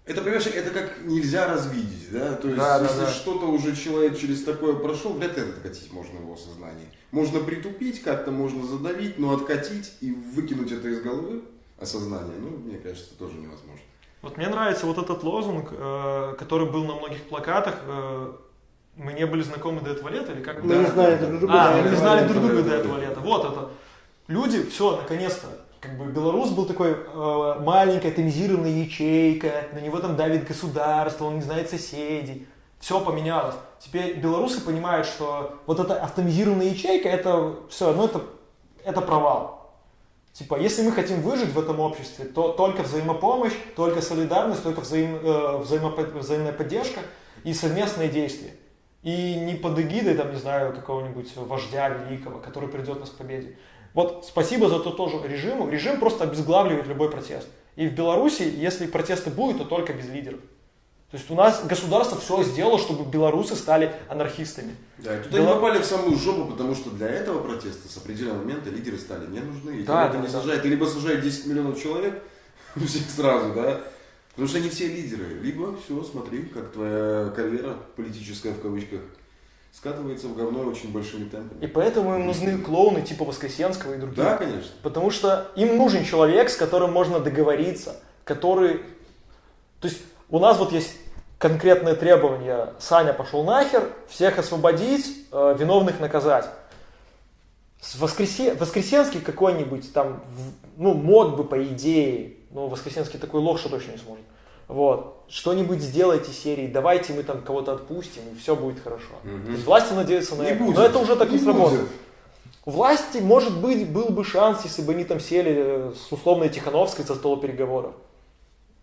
это, понимаешь, это как нельзя развидеть, да? То есть, да, если да, да. что-то уже человек через такое прошел, вряд ли это откатить можно в его сознание. Можно притупить, как-то можно задавить, но откатить и выкинуть это из головы осознание, ну, мне кажется, тоже невозможно. Вот мне нравится вот этот лозунг, э, который был на многих плакатах. Э, мы не были знакомы до этого лета, или как? Мы да, не знали друг друга. А, мы не знали друг друга до этого лета. Вот это. Люди, все, наконец-то, как бы Беларусь был такой э, маленькая тонизированная ячейка, на него там давит государство, он не знает соседей. Все поменялось. Теперь белорусы понимают, что вот эта автоматизированная ячейка, это все, ну это, это провал. Типа, если мы хотим выжить в этом обществе, то только взаимопомощь, только солидарность, только взаим, э, взаимопо, взаимная поддержка и совместные действия. И не под эгидой, там, не знаю, какого-нибудь вождя великого, который придет нас к победе. Вот спасибо за то тоже режиму. Режим просто обезглавливает любой протест. И в Беларуси, если протесты будут, то только без лидеров. То есть у нас государство все сделало, чтобы белорусы стали анархистами. Да, и туда Бело... они попали в самую жопу, потому что для этого протеста с определенного момента лидеры стали не нужны. И да, да, не да. сажают. Ты либо сажают 10 миллионов человек, всех сразу, да, потому что они все лидеры. Либо все, смотри, как твоя карьера политическая в кавычках скатывается в говно очень большими темпами. И поэтому им нужны клоуны типа Воскресенского и других. Да, конечно. Потому что им нужен человек, с которым можно договориться, который... То есть у нас вот есть конкретные требования. Саня пошел нахер, всех освободить, э, виновных наказать. Воскресе... Воскресенский какой-нибудь там, ну, мог бы по идее, но Воскресенский такой лох, что точно не сможет. Вот. Что-нибудь сделайте серии, давайте мы там кого-то отпустим, и все будет хорошо. Угу. То есть власти надеются на не это. Будет. Но это уже так не, не сработает. У власти, может быть, был бы шанс, если бы они там сели э, с условной Тихановской за стол переговоров.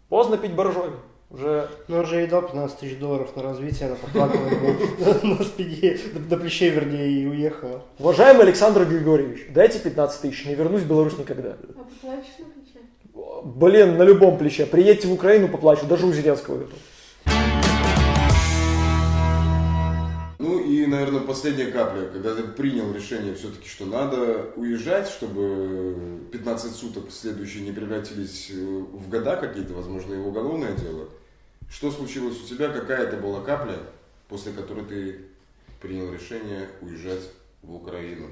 Поздно пить боржоми. Уже... Ну, он же ей дал 15 тысяч долларов на развитие, она поплакала на спине, до плечей, вернее, и уехала. Уважаемый Александр Григорьевич, дайте 15 тысяч, не вернусь в Беларусь никогда. А плече? Блин, на любом плече. Приедьте в Украину, поплачу, даже у Зеленского готов. Ну и, наверное, последняя капля, когда ты принял решение все-таки, что надо уезжать, чтобы 15 суток следующие не превратились в года какие-то, возможно, и в уголовное дело. Что случилось у тебя? Какая это была капля, после которой ты принял решение уезжать в Украину?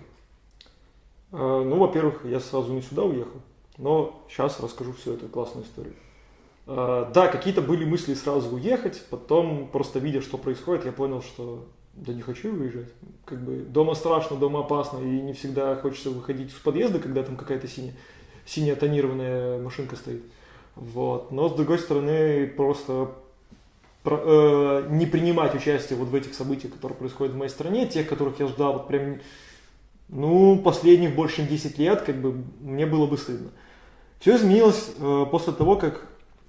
А, ну, во-первых, я сразу не сюда уехал, но сейчас расскажу всю эту классную историю. А, да, какие-то были мысли сразу уехать, потом просто видя, что происходит, я понял, что да не хочу выезжать. Как бы дома страшно, дома опасно, и не всегда хочется выходить из подъезда, когда там какая-то синяя, синяя тонированная машинка стоит. Вот. Но с другой стороны, просто про, э, не принимать участие вот в этих событиях, которые происходят в моей стране, тех, которых я ждал вот прям, ну, последних больше чем 10 лет, как бы мне было бы стыдно. Все изменилось э, после того, как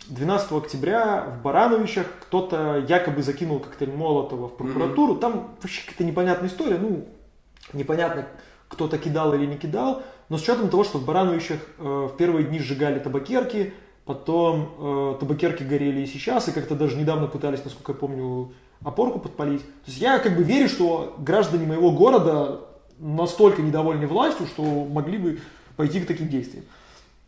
12 октября в Барановичах кто-то якобы закинул коктейль Молотова в прокуратуру. Mm-hmm. Там вообще какая-то непонятная история. Ну, непонятно, кто-то кидал или не кидал. Но с учетом того, что в Барановичах э, в первые дни сжигали табакерки, потом э, табакерки горели и сейчас, и как-то даже недавно пытались, насколько я помню, опорку подпалить. То есть я как бы верю, что граждане моего города настолько недовольны властью, что могли бы пойти к таким действиям.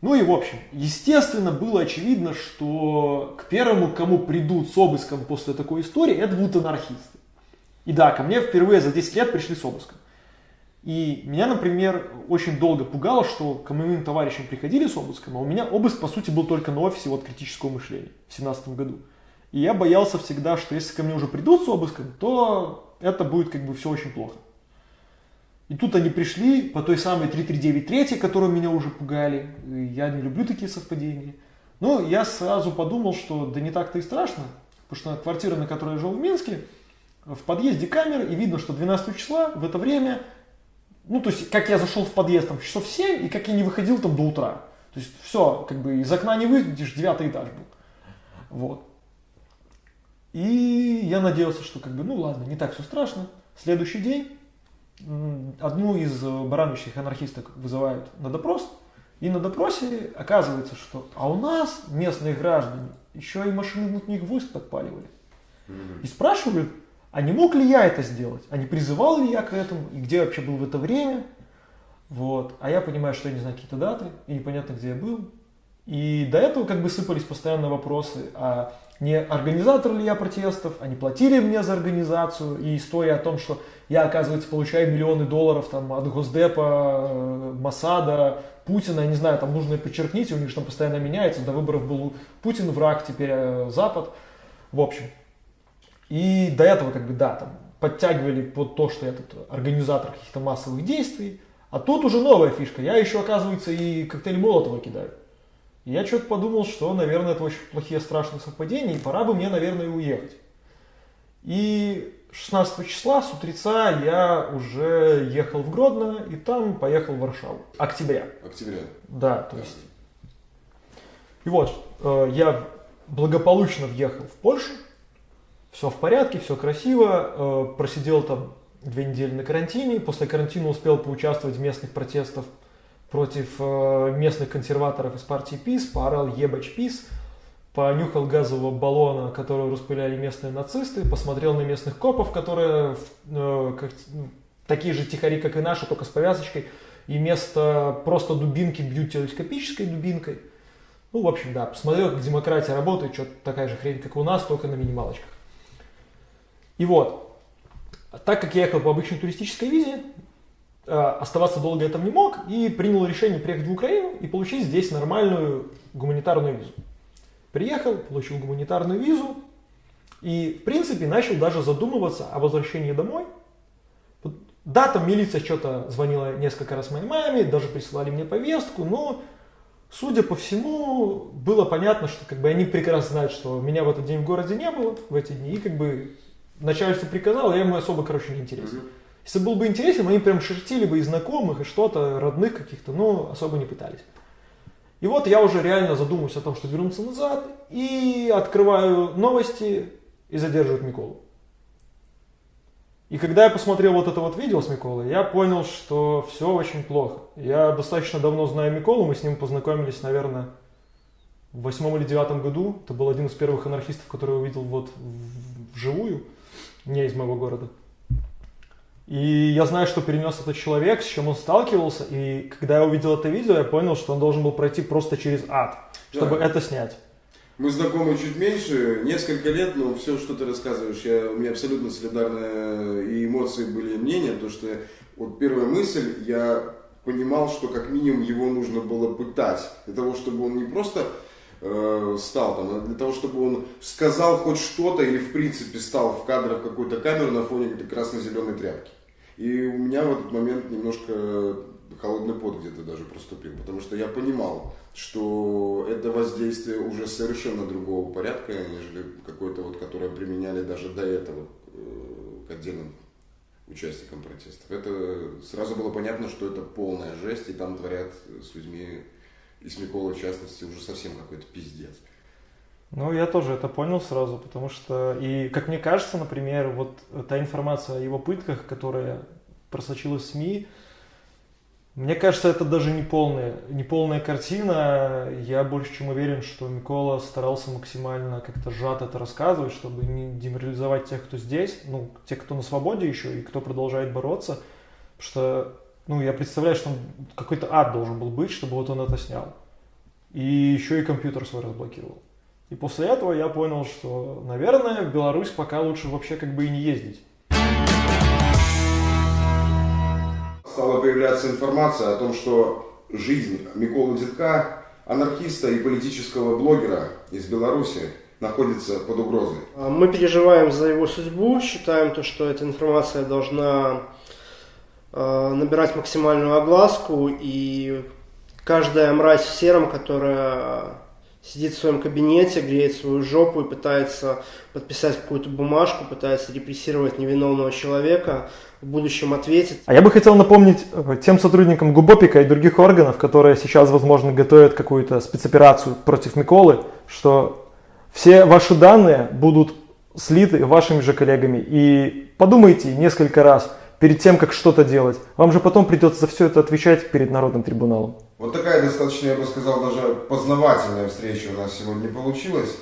Ну и в общем, естественно, было очевидно, что к первому, кому придут с обыском после такой истории, это будут анархисты. И да, ко мне впервые за 10 лет пришли с обыском. И меня, например, очень долго пугало, что к моим товарищам приходили с обыском, а у меня обыск, по сути, был только на офисе вот критического мышления в 2017 году. И я боялся всегда, что если ко мне уже придут с обыском, то это будет как бы все очень плохо. И тут они пришли по той самой 3393, которую меня уже пугали. Я не люблю такие совпадения. Но я сразу подумал, что да не так-то и страшно. Потому что квартира, на которой я жил в Минске, в подъезде камеры, и видно, что 12 числа в это время, ну, то есть, как я зашел в подъезд там часов 7, и как я не выходил там до утра. То есть, все, как бы из окна не выйдешь, девятый этаж был. Вот. И я надеялся, что как бы, ну ладно, не так все страшно. Следующий день одну из э, барановичных анархисток вызывают на допрос, и на допросе оказывается, что а у нас местные граждане еще и машины внутренних войск подпаливали. И спрашивают, а не мог ли я это сделать? А не призывал ли я к этому? И где вообще был в это время? Вот. А я понимаю, что я не знаю какие-то даты, и непонятно, где я был. И до этого как бы сыпались постоянно вопросы, а не организатор ли я протестов, они платили мне за организацию, и история о том, что я, оказывается, получаю миллионы долларов там, от Госдепа, э, Масада, Путина, я не знаю, там нужно подчеркнуть, у них же там постоянно меняется, до выборов был Путин враг, теперь э, Запад, в общем. И до этого, как бы, да, там, подтягивали под то, что я тут организатор каких-то массовых действий, а тут уже новая фишка, я еще, оказывается, и коктейль Молотова кидаю. Я что-то подумал, что, наверное, это очень плохие страшные совпадения, и пора бы мне, наверное, уехать. И 16 числа с утреца я уже ехал в Гродно, и там поехал в Варшаву. Октября. Октября. Да, то есть. И вот, э, я благополучно въехал в Польшу, все в порядке, все красиво, э, просидел там две недели на карантине, после карантина успел поучаствовать в местных протестах против э, местных консерваторов из партии ПИС, поорал «Ебач ПИС», понюхал газового баллона, который распыляли местные нацисты, посмотрел на местных копов, которые э, как, ну, такие же тихари, как и наши, только с повязочкой, и вместо просто дубинки бьют телескопической дубинкой. Ну, в общем, да, посмотрел, как демократия работает, что-то такая же хрень, как у нас, только на минималочках. И вот, так как я ехал по обычной туристической визе, оставаться долго я не мог и принял решение приехать в Украину и получить здесь нормальную гуманитарную визу. Приехал, получил гуманитарную визу и, в принципе, начал даже задумываться о возвращении домой. да, там милиция что-то звонила несколько раз моей маме, даже присылали мне повестку, но, судя по всему, было понятно, что как бы они прекрасно знают, что меня в этот день в городе не было, в эти дни, и как бы начальство приказало, я ему особо, короче, не интересен. Mm-hmm. Если был бы интересен, они прям шерстили бы и знакомых, и что-то, родных каких-то, но особо не пытались. И вот я уже реально задумываюсь о том, что вернуться назад, и открываю новости, и задерживают Миколу. И когда я посмотрел вот это вот видео с Миколой, я понял, что все очень плохо. Я достаточно давно знаю Миколу, мы с ним познакомились, наверное, в восьмом или девятом году. Это был один из первых анархистов, который я увидел вот вживую, не из моего города. И я знаю, что перенес этот человек, с чем он сталкивался, и когда я увидел это видео, я понял, что он должен был пройти просто через ад, чтобы да. это снять. Мы знакомы чуть меньше, несколько лет, но все, что ты рассказываешь, я, у меня абсолютно солидарные и эмоции были, и мнения, то что вот первая мысль, я понимал, что как минимум его нужно было пытать, для того, чтобы он не просто э, стал там, а для того, чтобы он сказал хоть что-то или в принципе стал в кадрах какой-то камеры на фоне какой-то красно-зеленой тряпки. И у меня в этот момент немножко холодный пот где-то даже проступил, потому что я понимал, что это воздействие уже совершенно другого порядка, нежели какое-то вот, которое применяли даже до этого э, к отдельным участникам протестов. Это сразу было понятно, что это полная жесть, и там творят с людьми, и с Миколой в частности, уже совсем какой-то пиздец. Ну, я тоже это понял сразу, потому что, и как мне кажется, например, вот та информация о его пытках, которая просочилась в СМИ, мне кажется, это даже не полная, не полная картина. Я больше чем уверен, что Микола старался максимально как-то сжато это рассказывать, чтобы не деморализовать тех, кто здесь, ну, тех, кто на свободе еще и кто продолжает бороться. Потому что, ну, я представляю, что какой-то ад должен был быть, чтобы вот он это снял. И еще и компьютер свой разблокировал. И после этого я понял, что, наверное, в Беларусь пока лучше вообще как бы и не ездить. стала появляться информация о том, что жизнь Миколы Детка, анархиста и политического блогера из Беларуси, находится под угрозой. А, мы переживаем за его судьбу, считаем то, что эта информация должна а, набирать максимальную огласку, и каждая мразь в сером, которая сидит в своем кабинете, греет свою жопу и пытается подписать какую-то бумажку, пытается репрессировать невиновного человека, в будущем ответит. А я бы хотел напомнить э, тем сотрудникам ГУБОПИКа и других органов, которые сейчас, возможно, готовят какую-то спецоперацию против Миколы, что все ваши данные будут слиты вашими же коллегами. И подумайте несколько раз перед тем, как что-то делать. Вам же потом придется за все это отвечать перед Народным трибуналом. Вот такая достаточно, я бы сказал, даже познавательная встреча у нас сегодня получилась.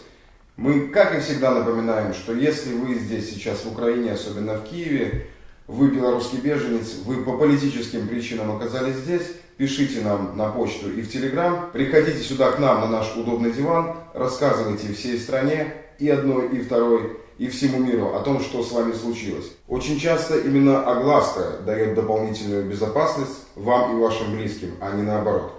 Мы, как и всегда, напоминаем, что если вы здесь сейчас в Украине, особенно в Киеве, вы белорусский беженец, вы по политическим причинам оказались здесь, пишите нам на почту и в Телеграм, приходите сюда к нам на наш удобный диван, рассказывайте всей стране, и одной, и второй, и всему миру о том, что с вами случилось. Очень часто именно огласка дает дополнительную безопасность вам и вашим близким, а не наоборот.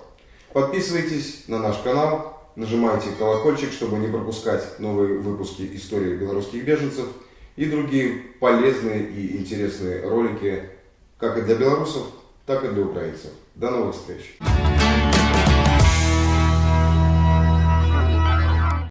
Подписывайтесь на наш канал, нажимайте колокольчик, чтобы не пропускать новые выпуски истории белорусских беженцев и другие полезные и интересные ролики как и для белорусов, так и для украинцев. До новых встреч!